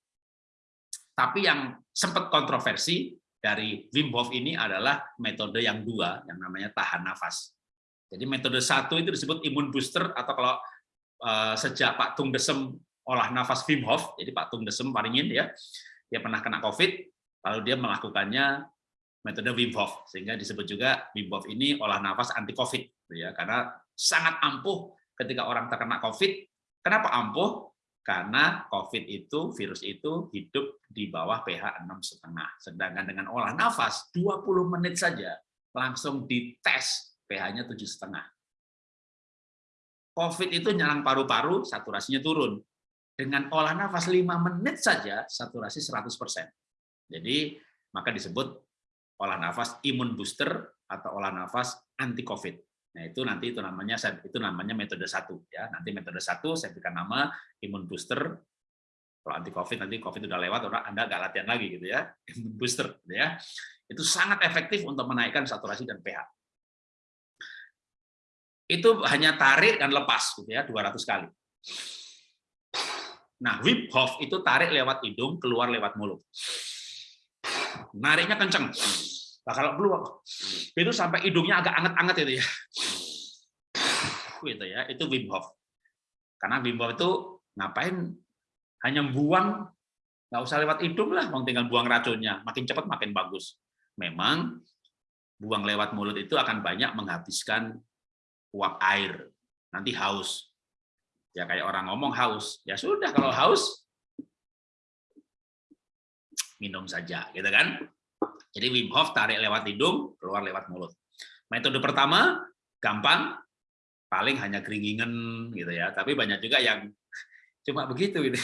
Tapi yang sempat kontroversi dari Wim Hof ini adalah metode yang dua, yang namanya tahan nafas. Jadi metode satu itu disebut imun booster, atau kalau sejak Pak Tung Desem olah nafas Wim Hof, jadi Pak Tung Desem Paringin ya, dia pernah kena COVID, lalu dia melakukannya metode Wim Hof, sehingga disebut juga Wim Hof ini olah nafas anti COVID, ya, karena sangat ampuh ketika orang terkena COVID. Kenapa ampuh? Karena COVID itu, virus itu hidup di bawah pH 6,5. Sedangkan dengan olah nafas, 20 menit saja langsung dites pH-nya 7,5. COVID itu nyerang paru-paru, saturasinya turun. Dengan olah nafas 5 menit saja, saturasi 100%. Jadi, maka disebut olah nafas imun booster atau olah nafas anti COVID. Nah, itu nanti itu namanya itu namanya metode satu ya. Nanti metode satu saya berikan nama imun booster. Kalau anti covid nanti covid sudah lewat orang Anda nggak latihan lagi gitu ya. Imun booster gitu ya. Itu sangat efektif untuk menaikkan saturasi dan pH. Itu hanya tarik dan lepas gitu ya 200 kali. Nah, Wim Hof itu tarik lewat hidung, keluar lewat mulut. Nariknya kenceng. Nah, kalau keluar itu sampai hidungnya agak anget-anget itu ya. Gitu ya, itu Wim Hof. Karena Wim Hof itu ngapain hanya buang nggak usah lewat hidung lah, mau tinggal buang racunnya, makin cepat makin bagus. Memang buang lewat mulut itu akan banyak menghabiskan uap air. Nanti haus. Ya kayak orang ngomong haus. Ya sudah kalau haus minum saja, gitu kan? Jadi Wim Hof tarik lewat hidung, keluar lewat mulut. Metode pertama gampang, paling hanya keringingan gitu ya. Tapi banyak juga yang cuma begitu gitu.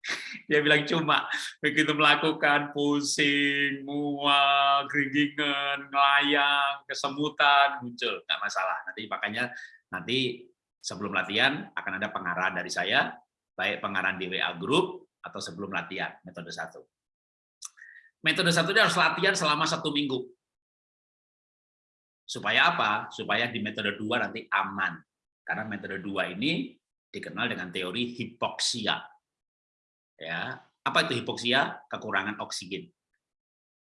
(laughs) Dia bilang cuma begitu melakukan pusing, mual, keringingan, ngelayang, kesemutan muncul, nggak masalah. Nanti makanya nanti sebelum latihan akan ada pengarahan dari saya, baik pengarahan di WA group atau sebelum latihan metode satu. Metode satu ini harus latihan selama satu minggu. Supaya apa? Supaya di metode dua nanti aman. Karena metode dua ini dikenal dengan teori hipoksia. Ya, apa itu hipoksia? Kekurangan oksigen.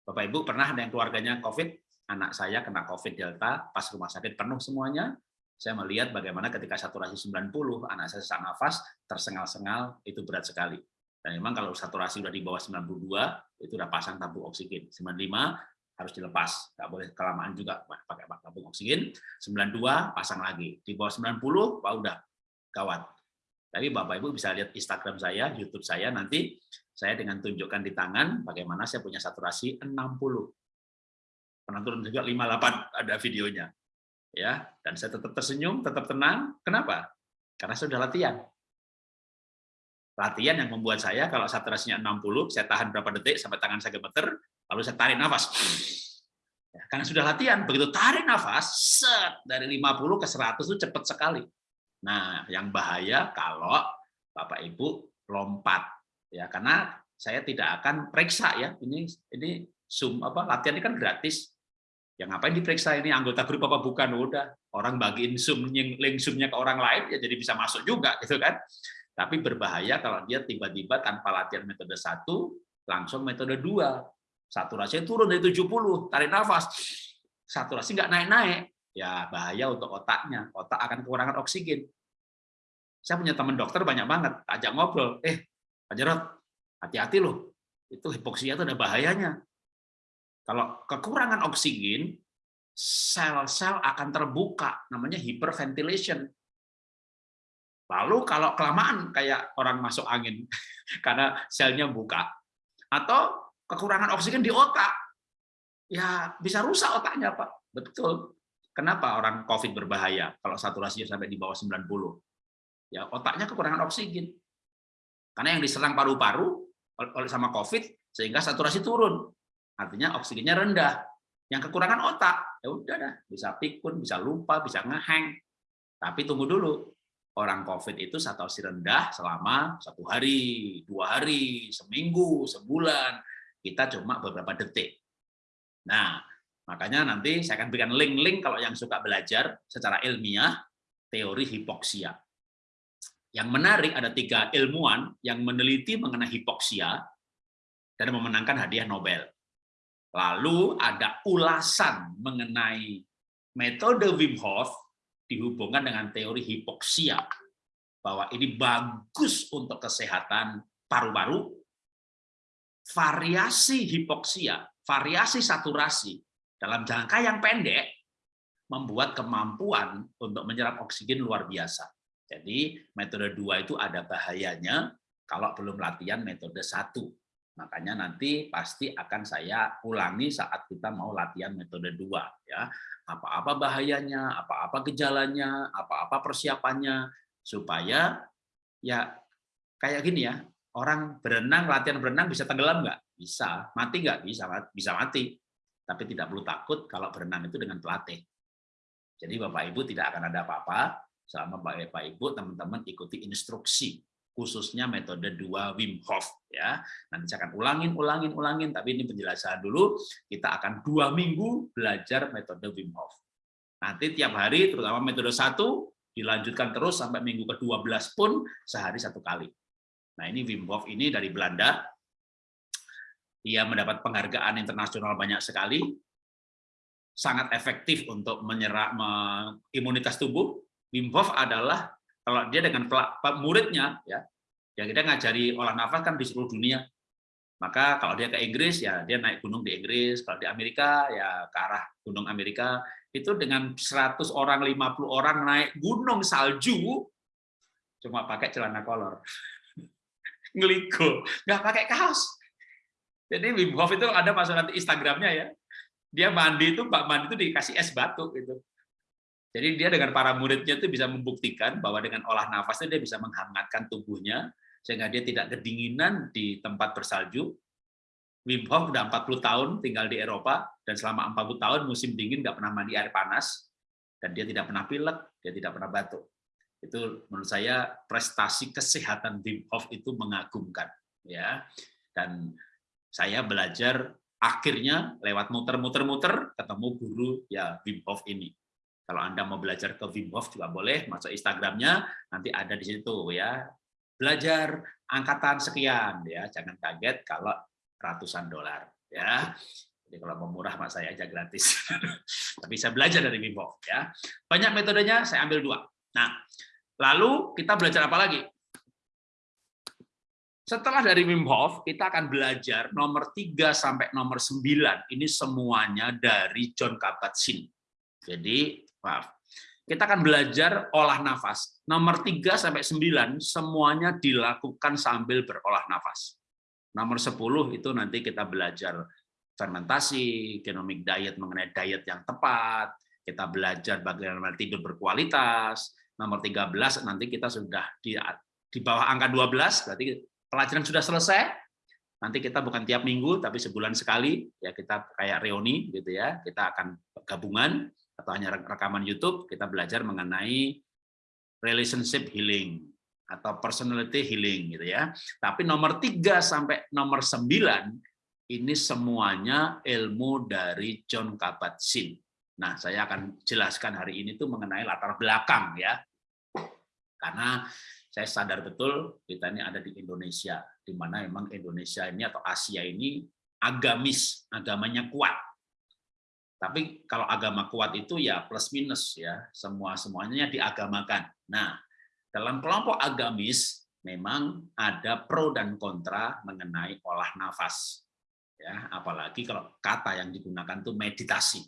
Bapak Ibu pernah ada yang keluarganya COVID? Anak saya kena COVID Delta, pas rumah sakit penuh semuanya. Saya melihat bagaimana ketika saturasi 90, anak saya sesak nafas, tersengal-sengal, itu berat sekali. Dan memang kalau saturasi sudah di bawah 92, itu sudah pasang tabung oksigen. 95 harus dilepas, nggak boleh kelamaan juga pakai tabung oksigen. 92 pasang lagi, di bawah 90, wah udah gawat. Tapi Bapak Ibu bisa lihat Instagram saya, YouTube saya, nanti saya dengan tunjukkan di tangan bagaimana saya punya saturasi 60. Pernah turun juga 58 ada videonya. ya Dan saya tetap tersenyum, tetap tenang. Kenapa? Karena sudah latihan latihan yang membuat saya kalau saturasinya 60, saya tahan berapa detik sampai tangan saya gemeter, lalu saya tarik nafas. Ya, karena sudah latihan, begitu tarik nafas, set, dari 50 ke 100 itu cepat sekali. Nah, yang bahaya kalau Bapak Ibu lompat ya karena saya tidak akan periksa ya. Ini ini Zoom apa latihan ini kan gratis. Yang ngapain diperiksa ini anggota grup apa bukan? Udah, orang bagiin Zoom link Zoom-nya ke orang lain ya jadi bisa masuk juga gitu kan. Tapi berbahaya kalau dia tiba-tiba tanpa latihan metode satu, langsung metode dua. Saturasi turun dari 70, tarik nafas. Saturasi nggak naik-naik. Ya bahaya untuk otaknya. Otak akan kekurangan oksigen. Saya punya teman dokter banyak banget. Ajak ngobrol. Eh, Pak Jarot, hati-hati loh. Itu hipoksia itu ada bahayanya. Kalau kekurangan oksigen, sel-sel akan terbuka. Namanya hyperventilation Lalu kalau kelamaan kayak orang masuk angin (laughs) karena selnya buka atau kekurangan oksigen di otak, ya bisa rusak otaknya Pak. Betul. Kenapa orang COVID berbahaya kalau saturasinya sampai di bawah 90? Ya otaknya kekurangan oksigen. Karena yang diserang paru-paru oleh sama COVID sehingga saturasi turun. Artinya oksigennya rendah. Yang kekurangan otak, ya udah dah, bisa pikun, bisa lupa, bisa ngeheng. Tapi tunggu dulu, orang COVID itu saturasi rendah selama satu hari, dua hari, seminggu, sebulan, kita cuma beberapa detik. Nah, makanya nanti saya akan berikan link-link kalau yang suka belajar secara ilmiah teori hipoksia. Yang menarik ada tiga ilmuwan yang meneliti mengenai hipoksia dan memenangkan hadiah Nobel. Lalu ada ulasan mengenai metode Wim Hof dihubungkan dengan teori hipoksia bahwa ini bagus untuk kesehatan paru-paru variasi hipoksia variasi saturasi dalam jangka yang pendek membuat kemampuan untuk menyerap oksigen luar biasa jadi metode dua itu ada bahayanya kalau belum latihan metode satu makanya nanti pasti akan saya ulangi saat kita mau latihan metode dua ya apa-apa bahayanya, apa-apa gejalanya, apa-apa persiapannya, supaya ya kayak gini ya, orang berenang, latihan berenang bisa tenggelam nggak? Bisa. Mati nggak? Bisa, bisa mati. Tapi tidak perlu takut kalau berenang itu dengan pelatih. Jadi Bapak Ibu tidak akan ada apa-apa selama Bapak Ibu teman-teman ikuti instruksi khususnya metode dua Wim Hof ya. Nanti saya akan ulangin, ulangin, ulangin. Tapi ini penjelasan dulu. Kita akan dua minggu belajar metode Wim Hof. Nanti tiap hari, terutama metode satu, dilanjutkan terus sampai minggu ke-12 pun sehari satu kali. Nah ini Wim Hof ini dari Belanda. Dia mendapat penghargaan internasional banyak sekali. Sangat efektif untuk menyerap imunitas tubuh. Wim Hof adalah kalau dia dengan muridnya, ya, ya kita ngajari olah nafas kan di seluruh dunia. Maka kalau dia ke Inggris ya dia naik gunung di Inggris, kalau di Amerika ya ke arah gunung Amerika itu dengan 100 orang, 50 orang naik gunung salju cuma pakai celana kolor. (laughs) Ngeligo, nggak pakai kaos. Jadi Wim Hof itu ada masuk nanti Instagramnya ya. Dia mandi itu, Pak mandi itu dikasih es batu gitu. Jadi dia dengan para muridnya itu bisa membuktikan bahwa dengan olah nafasnya dia bisa menghangatkan tubuhnya, sehingga dia tidak kedinginan di tempat bersalju. Wim Hof udah 40 tahun tinggal di Eropa dan selama 40 tahun musim dingin nggak pernah mandi air panas dan dia tidak pernah pilek, dia tidak pernah batuk. Itu menurut saya prestasi kesehatan Wim Hof itu mengagumkan ya. Dan saya belajar akhirnya lewat muter-muter-muter ketemu guru ya Wim Hof ini. Kalau Anda mau belajar ke Wim Hof juga boleh, masuk Instagramnya, nanti ada di situ ya. Belajar angkatan sekian ya. Jangan kaget kalau ratusan dolar ya. Jadi kalau mau murah mak saya aja gratis. (laughs) Tapi saya belajar dari Wim Hof ya. Banyak metodenya saya ambil dua. Nah lalu kita belajar apa lagi? Setelah dari Wim Hof kita akan belajar nomor 3 sampai nomor 9 ini semuanya dari John Kabat-Zinn. Jadi maaf kita akan belajar olah nafas. Nomor 3 sampai 9 semuanya dilakukan sambil berolah nafas. Nomor 10 itu nanti kita belajar fermentasi, genomic diet mengenai diet yang tepat, kita belajar bagaimana tidur berkualitas. Nomor 13 nanti kita sudah di di bawah angka 12 berarti pelajaran sudah selesai. Nanti kita bukan tiap minggu tapi sebulan sekali ya kita kayak reuni gitu ya. Kita akan gabungan atau hanya rekaman YouTube, kita belajar mengenai relationship healing atau personality healing gitu ya. Tapi nomor 3 sampai nomor 9 ini semuanya ilmu dari John Kabat-Zinn. Nah, saya akan jelaskan hari ini tuh mengenai latar belakang ya. Karena saya sadar betul kita ini ada di Indonesia, di mana memang Indonesia ini atau Asia ini agamis, agamanya kuat tapi kalau agama kuat itu ya plus minus ya, semua semuanya diagamakan. Nah, dalam kelompok agamis memang ada pro dan kontra mengenai olah nafas. Ya, apalagi kalau kata yang digunakan itu meditasi.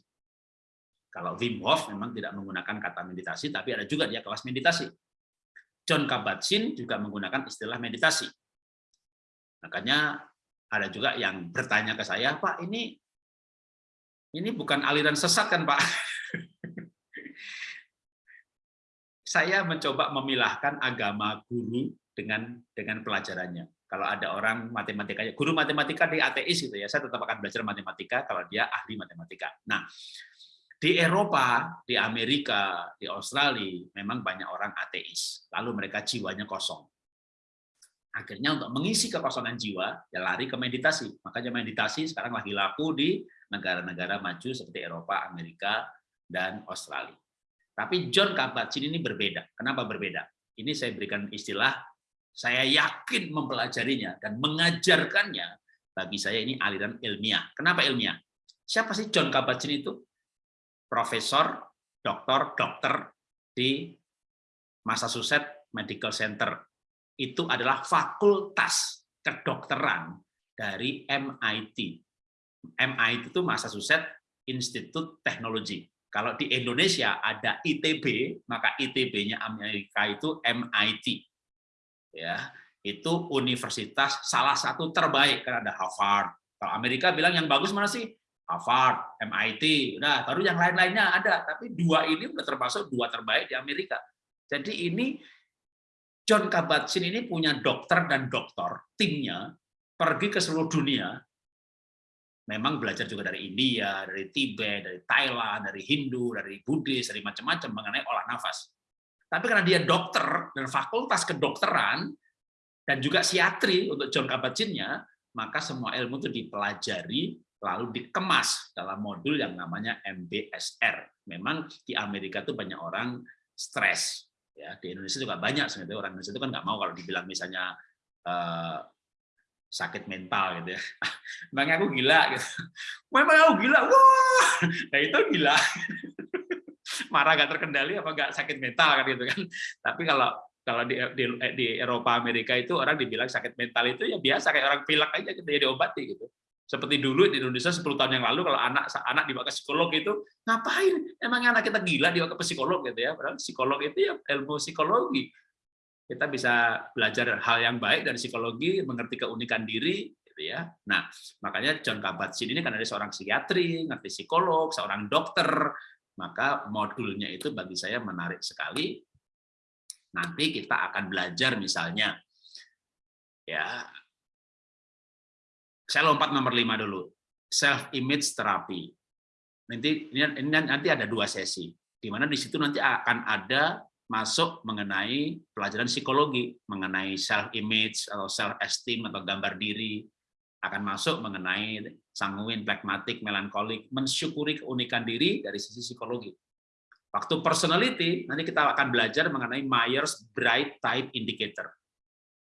Kalau Wim Hof memang tidak menggunakan kata meditasi, tapi ada juga dia kelas meditasi. John Kabat-Zinn juga menggunakan istilah meditasi. Makanya ada juga yang bertanya ke saya, Pak, ini ini bukan aliran sesat kan Pak? Saya mencoba memilahkan agama guru dengan dengan pelajarannya. Kalau ada orang matematika, guru matematika di ateis gitu ya, saya tetap akan belajar matematika kalau dia ahli matematika. Nah, di Eropa, di Amerika, di Australia, memang banyak orang ateis. Lalu mereka jiwanya kosong. Akhirnya untuk mengisi kekosongan jiwa, ya lari ke meditasi. Makanya meditasi sekarang lagi laku di negara-negara maju seperti Eropa, Amerika, dan Australia. Tapi John Kabat-Zinn ini berbeda. Kenapa berbeda? Ini saya berikan istilah, saya yakin mempelajarinya dan mengajarkannya, bagi saya ini aliran ilmiah. Kenapa ilmiah? Siapa sih John Kabat-Zinn itu? Profesor, doktor, dokter di Massachusetts Medical Center. Itu adalah fakultas kedokteran dari MIT, MIT itu Massachusetts Institute Technology. Kalau di Indonesia ada ITB, maka ITB-nya Amerika itu MIT. Ya, itu universitas salah satu terbaik karena ada Harvard. Kalau Amerika bilang yang bagus mana sih? Harvard, MIT. Nah, baru yang lain-lainnya ada, tapi dua ini sudah termasuk dua terbaik di Amerika. Jadi ini John Kabat-Zinn ini punya dokter dan dokter timnya pergi ke seluruh dunia memang belajar juga dari India, dari Tibet, dari Thailand, dari Hindu, dari Buddhis, dari macam-macam mengenai olah nafas. Tapi karena dia dokter dan fakultas kedokteran dan juga psiatri untuk John Kabat-Zinnnya, maka semua ilmu itu dipelajari lalu dikemas dalam modul yang namanya MBSR. Memang di Amerika itu banyak orang stres, ya di Indonesia juga banyak sebenarnya orang Indonesia itu kan nggak mau kalau dibilang misalnya eh, sakit mental gitu ya. (laughs) Memang aku gila gitu. Memang aku gila. Wah, nah itu gila. (laughs) Marah gak terkendali apa gak sakit mental kan gitu kan. Tapi kalau kalau di, di, di Eropa Amerika itu orang dibilang sakit mental itu ya biasa kayak orang pilek aja gitu ya diobati gitu. Seperti dulu di Indonesia 10 tahun yang lalu kalau anak anak dibawa ke psikolog itu ngapain? Emang anak kita gila dibawa ke psikolog gitu ya. Padahal psikolog itu ya ilmu psikologi. Kita bisa belajar hal yang baik dari psikologi, mengerti keunikan diri gitu ya. Nah, makanya John Kabat-Zinn ini kan ada seorang psikiatri, ngerti psikolog, seorang dokter, maka modulnya itu bagi saya menarik sekali. Nanti kita akan belajar misalnya ya saya lompat nomor lima dulu. Self image therapy. Nanti ini, nanti ada dua sesi. Di mana di situ nanti akan ada masuk mengenai pelajaran psikologi, mengenai self image atau self esteem atau gambar diri, akan masuk mengenai sanguin, pragmatik, melankolik, mensyukuri keunikan diri dari sisi psikologi. Waktu personality, nanti kita akan belajar mengenai Myers-Briggs Type Indicator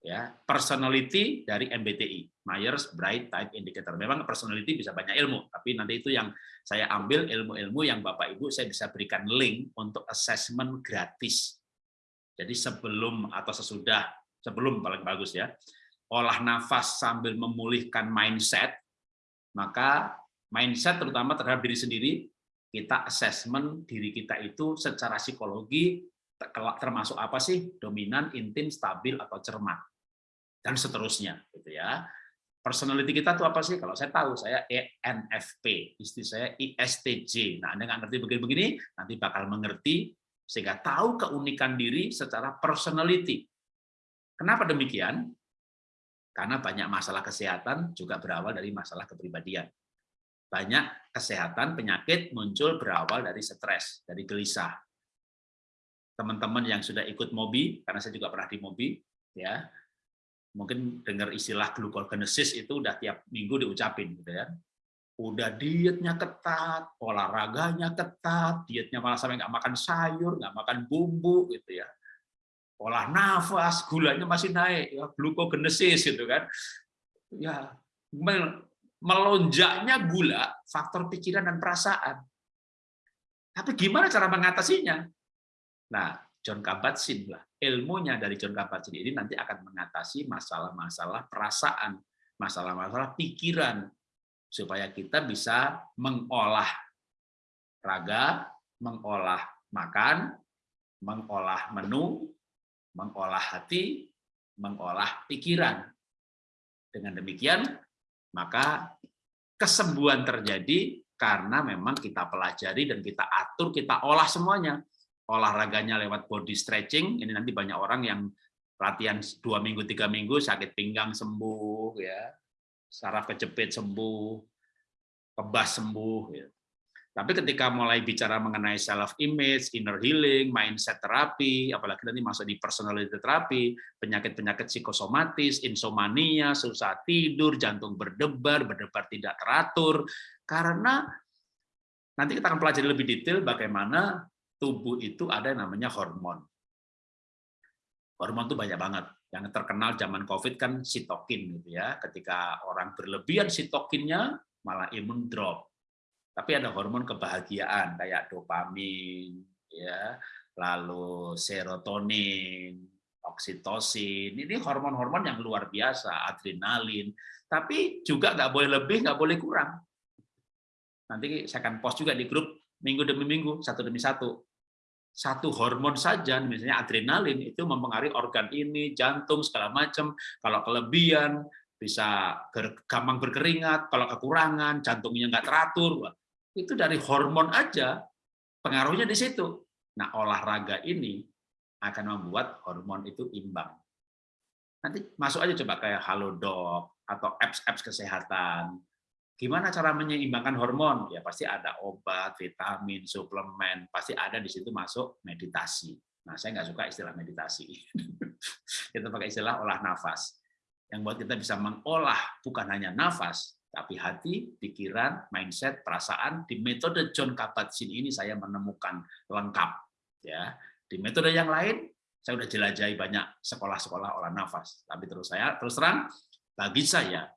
ya personality dari MBTI Myers Briggs Type Indicator. Memang personality bisa banyak ilmu tapi nanti itu yang saya ambil ilmu-ilmu yang Bapak Ibu saya bisa berikan link untuk assessment gratis. Jadi sebelum atau sesudah sebelum paling bagus ya olah nafas sambil memulihkan mindset maka mindset terutama terhadap diri sendiri kita assessment diri kita itu secara psikologi termasuk apa sih? Dominan, intim, stabil atau cermat. Dan seterusnya gitu ya. Personality kita tuh apa sih? Kalau saya tahu saya ENFP, istri saya ISTJ. Nah, Anda nggak ngerti begini-begini, nanti bakal mengerti sehingga tahu keunikan diri secara personality. Kenapa demikian? Karena banyak masalah kesehatan juga berawal dari masalah kepribadian. Banyak kesehatan penyakit muncul berawal dari stres, dari gelisah. Teman-teman yang sudah ikut MOBI, karena saya juga pernah di MOBI, ya mungkin dengar istilah glucogenesis itu udah tiap minggu diucapin gitu ya. Udah dietnya ketat, olahraganya ketat, dietnya malah sampai nggak makan sayur, nggak makan bumbu gitu ya. Olah nafas, gulanya masih naik, ya glucogenesis gitu kan. Ya, melonjaknya gula, faktor pikiran dan perasaan. Tapi gimana cara mengatasinya? Nah, John Kabat-Zinn lah. Ilmunya dari John Kabat-Zinn ini nanti akan mengatasi masalah-masalah perasaan, masalah-masalah pikiran supaya kita bisa mengolah raga, mengolah makan, mengolah menu, mengolah hati, mengolah pikiran. Dengan demikian, maka kesembuhan terjadi karena memang kita pelajari dan kita atur, kita olah semuanya olahraganya lewat body stretching, ini nanti banyak orang yang latihan dua minggu, tiga minggu, sakit pinggang sembuh, ya, saraf kejepit sembuh, kebas sembuh. Ya. Tapi ketika mulai bicara mengenai self image, inner healing, mindset terapi, apalagi nanti masuk di personality terapi, penyakit-penyakit psikosomatis, insomnia, susah tidur, jantung berdebar, berdebar tidak teratur, karena nanti kita akan pelajari lebih detail bagaimana tubuh itu ada yang namanya hormon. Hormon itu banyak banget. Yang terkenal zaman COVID kan sitokin gitu ya. Ketika orang berlebihan sitokinnya malah imun drop. Tapi ada hormon kebahagiaan kayak dopamin ya, lalu serotonin, oksitosin. Ini hormon-hormon yang luar biasa, adrenalin. Tapi juga nggak boleh lebih, nggak boleh kurang. Nanti saya akan post juga di grup minggu demi minggu, satu demi satu satu hormon saja, misalnya adrenalin, itu mempengaruhi organ ini, jantung, segala macam. Kalau kelebihan, bisa gampang berkeringat, kalau kekurangan, jantungnya nggak teratur. Itu dari hormon aja, pengaruhnya di situ. Nah, olahraga ini akan membuat hormon itu imbang. Nanti masuk aja coba kayak Halodoc atau apps-apps kesehatan, Gimana cara menyeimbangkan hormon? Ya pasti ada obat, vitamin, suplemen, pasti ada di situ masuk meditasi. Nah, saya nggak suka istilah meditasi. (laughs) kita pakai istilah olah nafas. Yang buat kita bisa mengolah bukan hanya nafas, tapi hati, pikiran, mindset, perasaan. Di metode John Kabat-Zinn ini saya menemukan lengkap. Ya, di metode yang lain saya sudah jelajahi banyak sekolah-sekolah olah nafas. Tapi terus saya terus terang bagi saya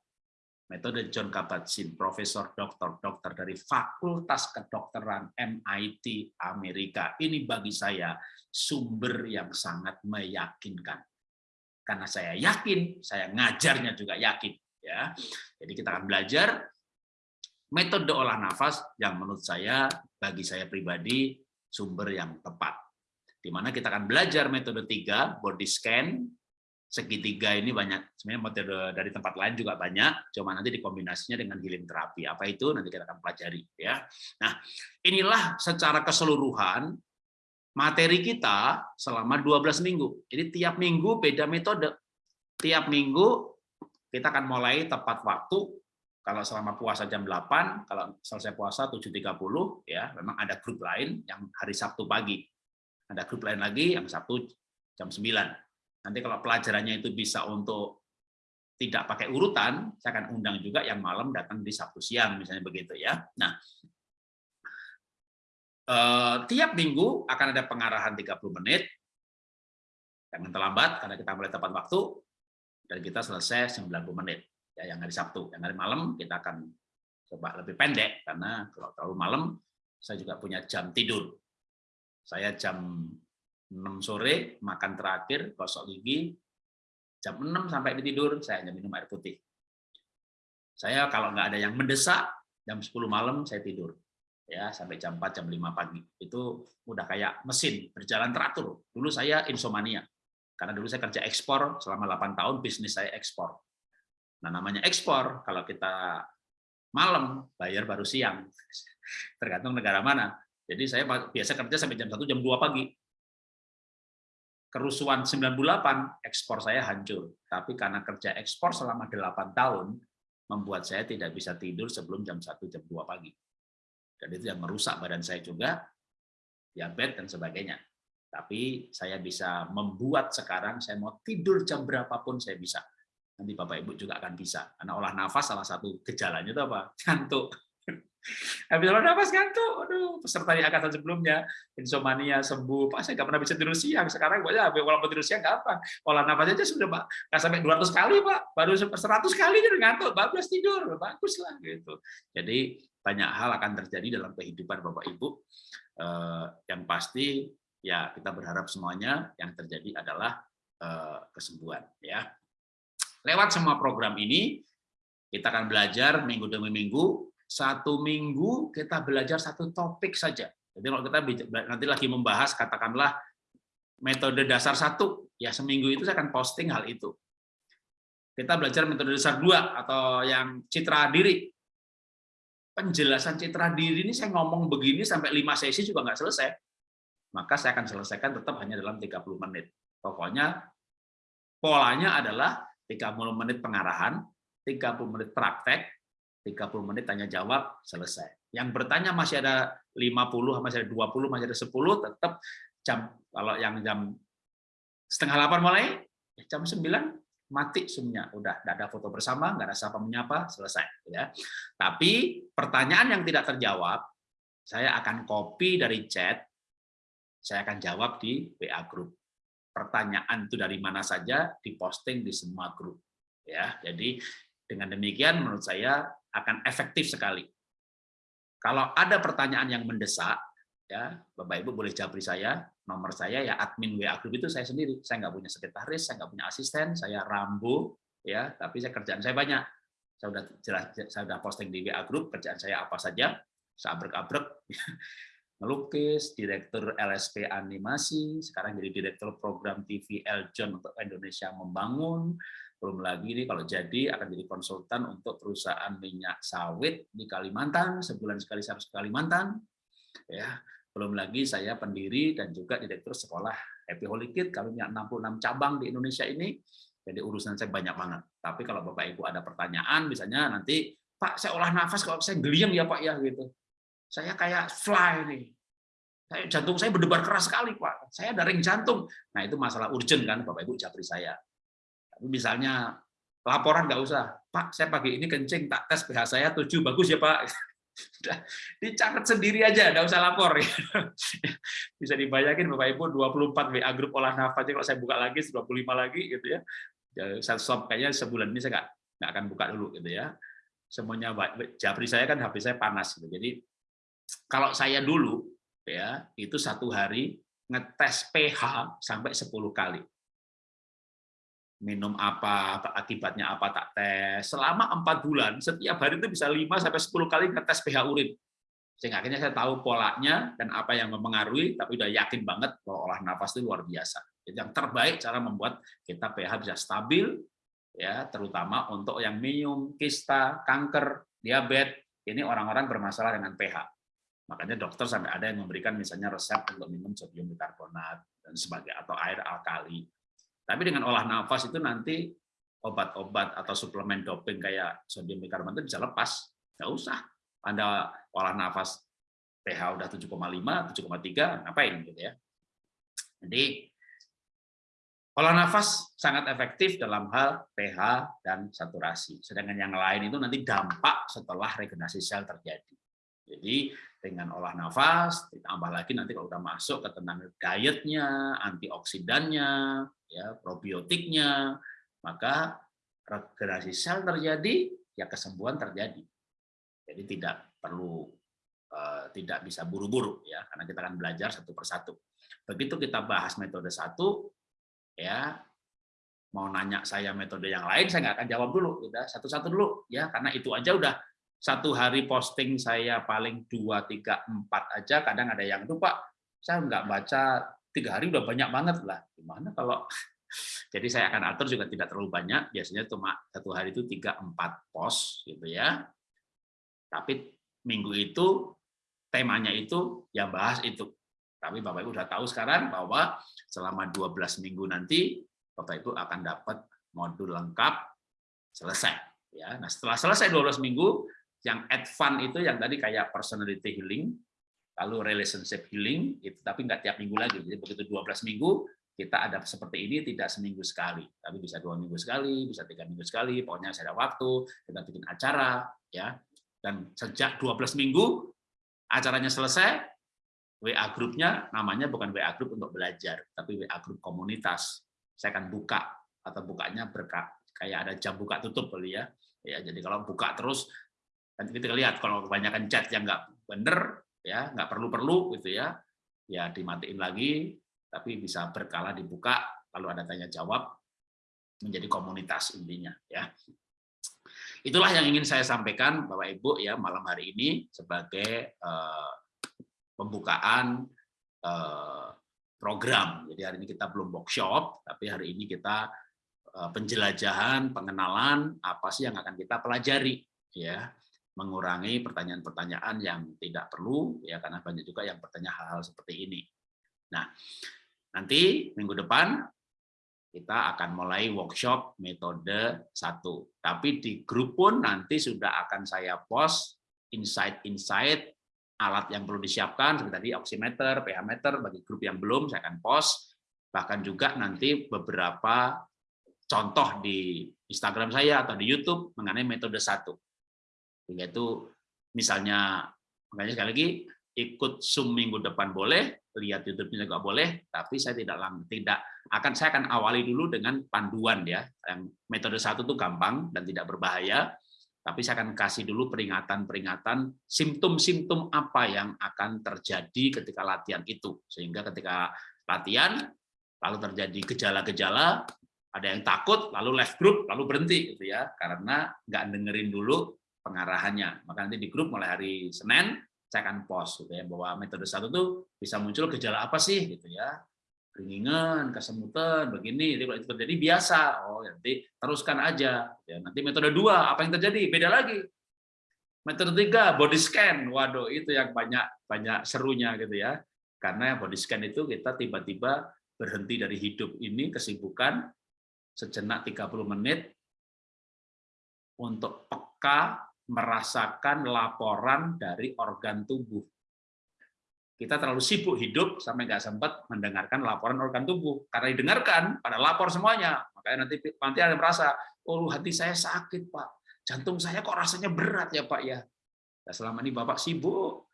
metode John Kabat-Zinn, profesor dokter dokter dari Fakultas Kedokteran MIT Amerika. Ini bagi saya sumber yang sangat meyakinkan. Karena saya yakin, saya ngajarnya juga yakin. Ya, jadi kita akan belajar metode olah nafas yang menurut saya bagi saya pribadi sumber yang tepat. Di mana kita akan belajar metode tiga, body scan, segitiga ini banyak. Sebenarnya metode dari tempat lain juga banyak cuma nanti dikombinasinya dengan healing terapi. Apa itu? Nanti kita akan pelajari ya. Nah inilah secara keseluruhan materi kita selama 12 minggu. Jadi tiap minggu beda metode. Tiap minggu kita akan mulai tepat waktu. Kalau selama puasa jam 8 kalau selesai puasa 7.30 ya memang ada grup lain yang hari Sabtu pagi. Ada grup lain lagi yang Sabtu jam 9 Nanti kalau pelajarannya itu bisa untuk tidak pakai urutan, saya akan undang juga yang malam datang di Sabtu siang, misalnya begitu ya. Nah, eh, tiap minggu akan ada pengarahan 30 menit, jangan terlambat karena kita mulai tepat waktu, dan kita selesai 90 menit. Ya, yang hari Sabtu, yang hari malam kita akan coba lebih pendek, karena kalau terlalu malam, saya juga punya jam tidur. Saya jam 6 sore makan terakhir gosok gigi. Jam 6 sampai tidur saya hanya minum air putih. Saya kalau nggak ada yang mendesak jam 10 malam saya tidur. Ya sampai jam 4 jam 5 pagi. Itu udah kayak mesin berjalan teratur. Dulu saya insomnia karena dulu saya kerja ekspor selama 8 tahun bisnis saya ekspor. Nah namanya ekspor kalau kita malam bayar baru siang. (laughs) Tergantung negara mana. Jadi saya biasa kerja sampai jam 1 jam 2 pagi kerusuhan 98 ekspor saya hancur. Tapi karena kerja ekspor selama 8 tahun membuat saya tidak bisa tidur sebelum jam 1 jam 2 pagi. Dan itu yang merusak badan saya juga, diabetes dan sebagainya. Tapi saya bisa membuat sekarang saya mau tidur jam berapapun saya bisa. Nanti Bapak Ibu juga akan bisa. Karena olah nafas salah satu gejalanya itu apa? Ngantuk. Habis olah nafas ngantuk, aduh, peserta di angkatan sebelumnya, insomnia sembuh, Pak saya nggak pernah bisa tidur siang, sekarang Pak, ya, kalau tidur siang gampang, olah nafas aja sudah Pak, nggak sampai 200 kali Pak, baru 100 kali dia ngantuk, bablas tidur, bagus lah gitu. Jadi banyak hal akan terjadi dalam kehidupan Bapak Ibu, eh, yang pasti ya kita berharap semuanya yang terjadi adalah eh, kesembuhan ya. Lewat semua program ini kita akan belajar minggu demi minggu satu minggu kita belajar satu topik saja. Jadi kalau kita nanti lagi membahas katakanlah metode dasar satu, ya seminggu itu saya akan posting hal itu. Kita belajar metode dasar dua atau yang citra diri. Penjelasan citra diri ini saya ngomong begini sampai lima sesi juga nggak selesai. Maka saya akan selesaikan tetap hanya dalam 30 menit. Pokoknya polanya adalah 30 menit pengarahan, 30 menit praktek, 30 menit tanya jawab selesai. Yang bertanya masih ada 50, masih ada 20, masih ada 10, tetap jam kalau yang jam setengah 8 mulai, ya jam 9 mati semuanya udah tidak ada foto bersama nggak ada siapa menyapa selesai ya. Tapi pertanyaan yang tidak terjawab saya akan copy dari chat saya akan jawab di WA grup pertanyaan itu dari mana saja diposting di semua grup ya. Jadi dengan demikian menurut saya akan efektif sekali. Kalau ada pertanyaan yang mendesak, ya Bapak Ibu boleh jabri saya, nomor saya ya admin WA Group itu saya sendiri. Saya nggak punya sekretaris, saya nggak punya asisten, saya rambu, ya tapi saya kerjaan saya banyak. Saya sudah jelas, saya sudah posting di WA Group kerjaan saya apa saja, saya abrek-abrek, (laughs) melukis, direktur LSP animasi, sekarang jadi direktur program TV Eljon untuk Indonesia membangun, belum lagi ini kalau jadi akan jadi konsultan untuk perusahaan minyak sawit di Kalimantan, sebulan sekali saya ke Kalimantan. Ya, belum lagi saya pendiri dan juga direktur sekolah Happy Holy Kid, kami punya 66 cabang di Indonesia ini. Jadi urusan saya banyak banget. Tapi kalau Bapak Ibu ada pertanyaan, misalnya nanti, Pak, saya olah nafas kalau saya geliang ya Pak ya gitu. Saya kayak fly nih. Saya, jantung saya berdebar keras sekali Pak. Saya ada ring jantung. Nah itu masalah urgent kan Bapak Ibu japri saya misalnya laporan nggak usah, Pak, saya pagi ini kencing, tak tes pH saya 7, bagus ya Pak. (laughs) dicatat sendiri aja, nggak usah lapor. (laughs) Bisa dibayangin Bapak Ibu 24 WA grup olah nafas, kalau saya buka lagi 25 lagi gitu ya. Saya stop kayaknya sebulan ini saya nggak nggak akan buka dulu gitu ya. semuanya. Japri saya kan HP saya panas gitu. Jadi kalau saya dulu ya itu satu hari ngetes pH sampai 10 kali. Minum apa, akibatnya apa tak tes. Selama empat bulan, setiap hari itu bisa 5 sampai 10 kali ngetes pH urin. Sehingga akhirnya saya tahu polanya dan apa yang mempengaruhi, tapi udah yakin banget bahwa olah nafas itu luar biasa. Jadi yang terbaik cara membuat kita pH bisa stabil, ya terutama untuk yang minum, kista, kanker, diabetes, ini orang-orang bermasalah dengan pH. Makanya dokter sampai ada yang memberikan misalnya resep untuk minum sodium bikarbonat dan sebagainya atau air alkali. Tapi dengan olah nafas itu nanti obat-obat atau suplemen doping kayak sodium bikarbonat itu bisa lepas, nggak usah. Anda olah nafas pH udah 7,5, 7,3, ngapain gitu ya. Jadi olah nafas sangat efektif dalam hal pH dan saturasi. Sedangkan yang lain itu nanti dampak setelah regenerasi sel terjadi. Jadi dengan olah nafas, ditambah lagi nanti kalau udah masuk ke tentang dietnya, antioksidannya, ya probiotiknya, maka regenerasi sel terjadi, ya kesembuhan terjadi. Jadi tidak perlu uh, tidak bisa buru-buru ya, karena kita akan belajar satu persatu. Begitu kita bahas metode satu, ya mau nanya saya metode yang lain saya nggak akan jawab dulu, udah satu-satu dulu ya, karena itu aja udah satu hari posting saya paling dua tiga empat aja, kadang ada yang lupa saya nggak baca tiga hari udah banyak banget lah. Gimana kalau (laughs) jadi saya akan atur juga tidak terlalu banyak, biasanya cuma satu hari itu tiga empat post gitu ya. Tapi minggu itu temanya itu yang bahas itu. Tapi Bapak Ibu sudah tahu sekarang bahwa selama 12 minggu nanti Bapak Ibu akan dapat modul lengkap selesai. Ya, nah setelah selesai 12 minggu, yang advance itu yang tadi kayak personality healing, lalu relationship healing, itu tapi nggak tiap minggu lagi. Jadi begitu 12 minggu, kita ada seperti ini tidak seminggu sekali, tapi bisa dua minggu sekali, bisa tiga minggu sekali. Pokoknya saya ada waktu, kita bikin acara, ya dan sejak 12 minggu acaranya selesai, WA grupnya namanya bukan WA grup untuk belajar, tapi WA grup komunitas. Saya akan buka atau bukanya berkah kayak ada jam buka tutup kali ya. Ya, jadi kalau buka terus nanti kita lihat kalau kebanyakan chat yang nggak bener ya nggak perlu perlu gitu ya. Ya dimatiin lagi tapi bisa berkala dibuka lalu ada tanya jawab menjadi komunitas intinya ya. Itulah yang ingin saya sampaikan Bapak Ibu ya malam hari ini sebagai uh, pembukaan uh, program. Jadi hari ini kita belum workshop, tapi hari ini kita uh, penjelajahan, pengenalan apa sih yang akan kita pelajari ya mengurangi pertanyaan-pertanyaan yang tidak perlu ya karena banyak juga yang bertanya hal-hal seperti ini. Nah, nanti minggu depan kita akan mulai workshop metode satu. Tapi di grup pun nanti sudah akan saya post insight-insight alat yang perlu disiapkan, seperti tadi oximeter, pH meter, bagi grup yang belum saya akan post, bahkan juga nanti beberapa contoh di Instagram saya atau di YouTube mengenai metode satu. Yaitu misalnya, makanya sekali lagi, ikut Zoom minggu depan boleh, lihat YouTube-nya juga boleh, tapi saya tidak tidak akan saya akan awali dulu dengan panduan ya. Yang metode satu itu gampang dan tidak berbahaya, tapi saya akan kasih dulu peringatan-peringatan simptom-simptom apa yang akan terjadi ketika latihan itu. Sehingga ketika latihan lalu terjadi gejala-gejala, ada yang takut, lalu left group, lalu berhenti gitu ya, karena nggak dengerin dulu pengarahannya. Maka nanti di grup mulai hari Senin saya akan post gitu ya bahwa metode satu tuh bisa muncul gejala apa sih gitu ya. Keringingan kesemutan begini jadi kalau itu terjadi biasa. Oh nanti teruskan aja. Ya nanti metode dua apa yang terjadi? Beda lagi. Metode tiga body scan. Waduh itu yang banyak banyak serunya gitu ya. Karena body scan itu kita tiba-tiba berhenti dari hidup ini kesibukan sejenak 30 menit untuk peka merasakan laporan dari organ tubuh. Kita terlalu sibuk hidup sampai nggak sempat mendengarkan laporan organ tubuh. Karena didengarkan, pada lapor semuanya. Makanya nanti nanti ada merasa, oh hati saya sakit Pak, jantung saya kok rasanya berat ya Pak ya. Nah, selama ini Bapak sibuk,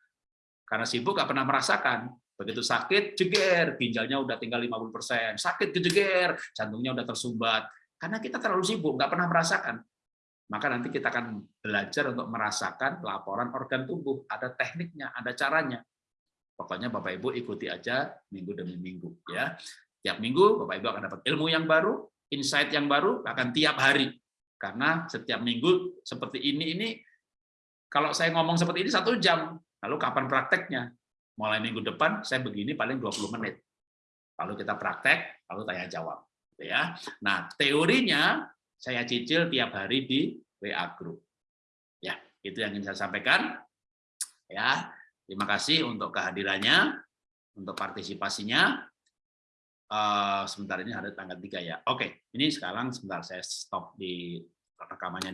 karena sibuk nggak pernah merasakan. Begitu sakit, jeger, ginjalnya udah tinggal 50%, sakit kejeger, jantungnya udah tersumbat. Karena kita terlalu sibuk, nggak pernah merasakan. Maka nanti kita akan belajar untuk merasakan laporan organ tubuh. Ada tekniknya, ada caranya. Pokoknya Bapak Ibu ikuti aja minggu demi minggu ya. Tiap minggu Bapak Ibu akan dapat ilmu yang baru, insight yang baru akan tiap hari. Karena setiap minggu seperti ini ini kalau saya ngomong seperti ini satu jam, lalu kapan prakteknya? Mulai minggu depan saya begini paling 20 menit. Lalu kita praktek, lalu tanya jawab. Ya, nah teorinya saya cicil tiap hari di WA Group. Ya, itu yang ingin saya sampaikan. Ya, terima kasih untuk kehadirannya, untuk partisipasinya. Uh, sebentar ini ada tanggal 3 ya. Oke, ini sekarang sebentar saya stop di rekamannya dulu.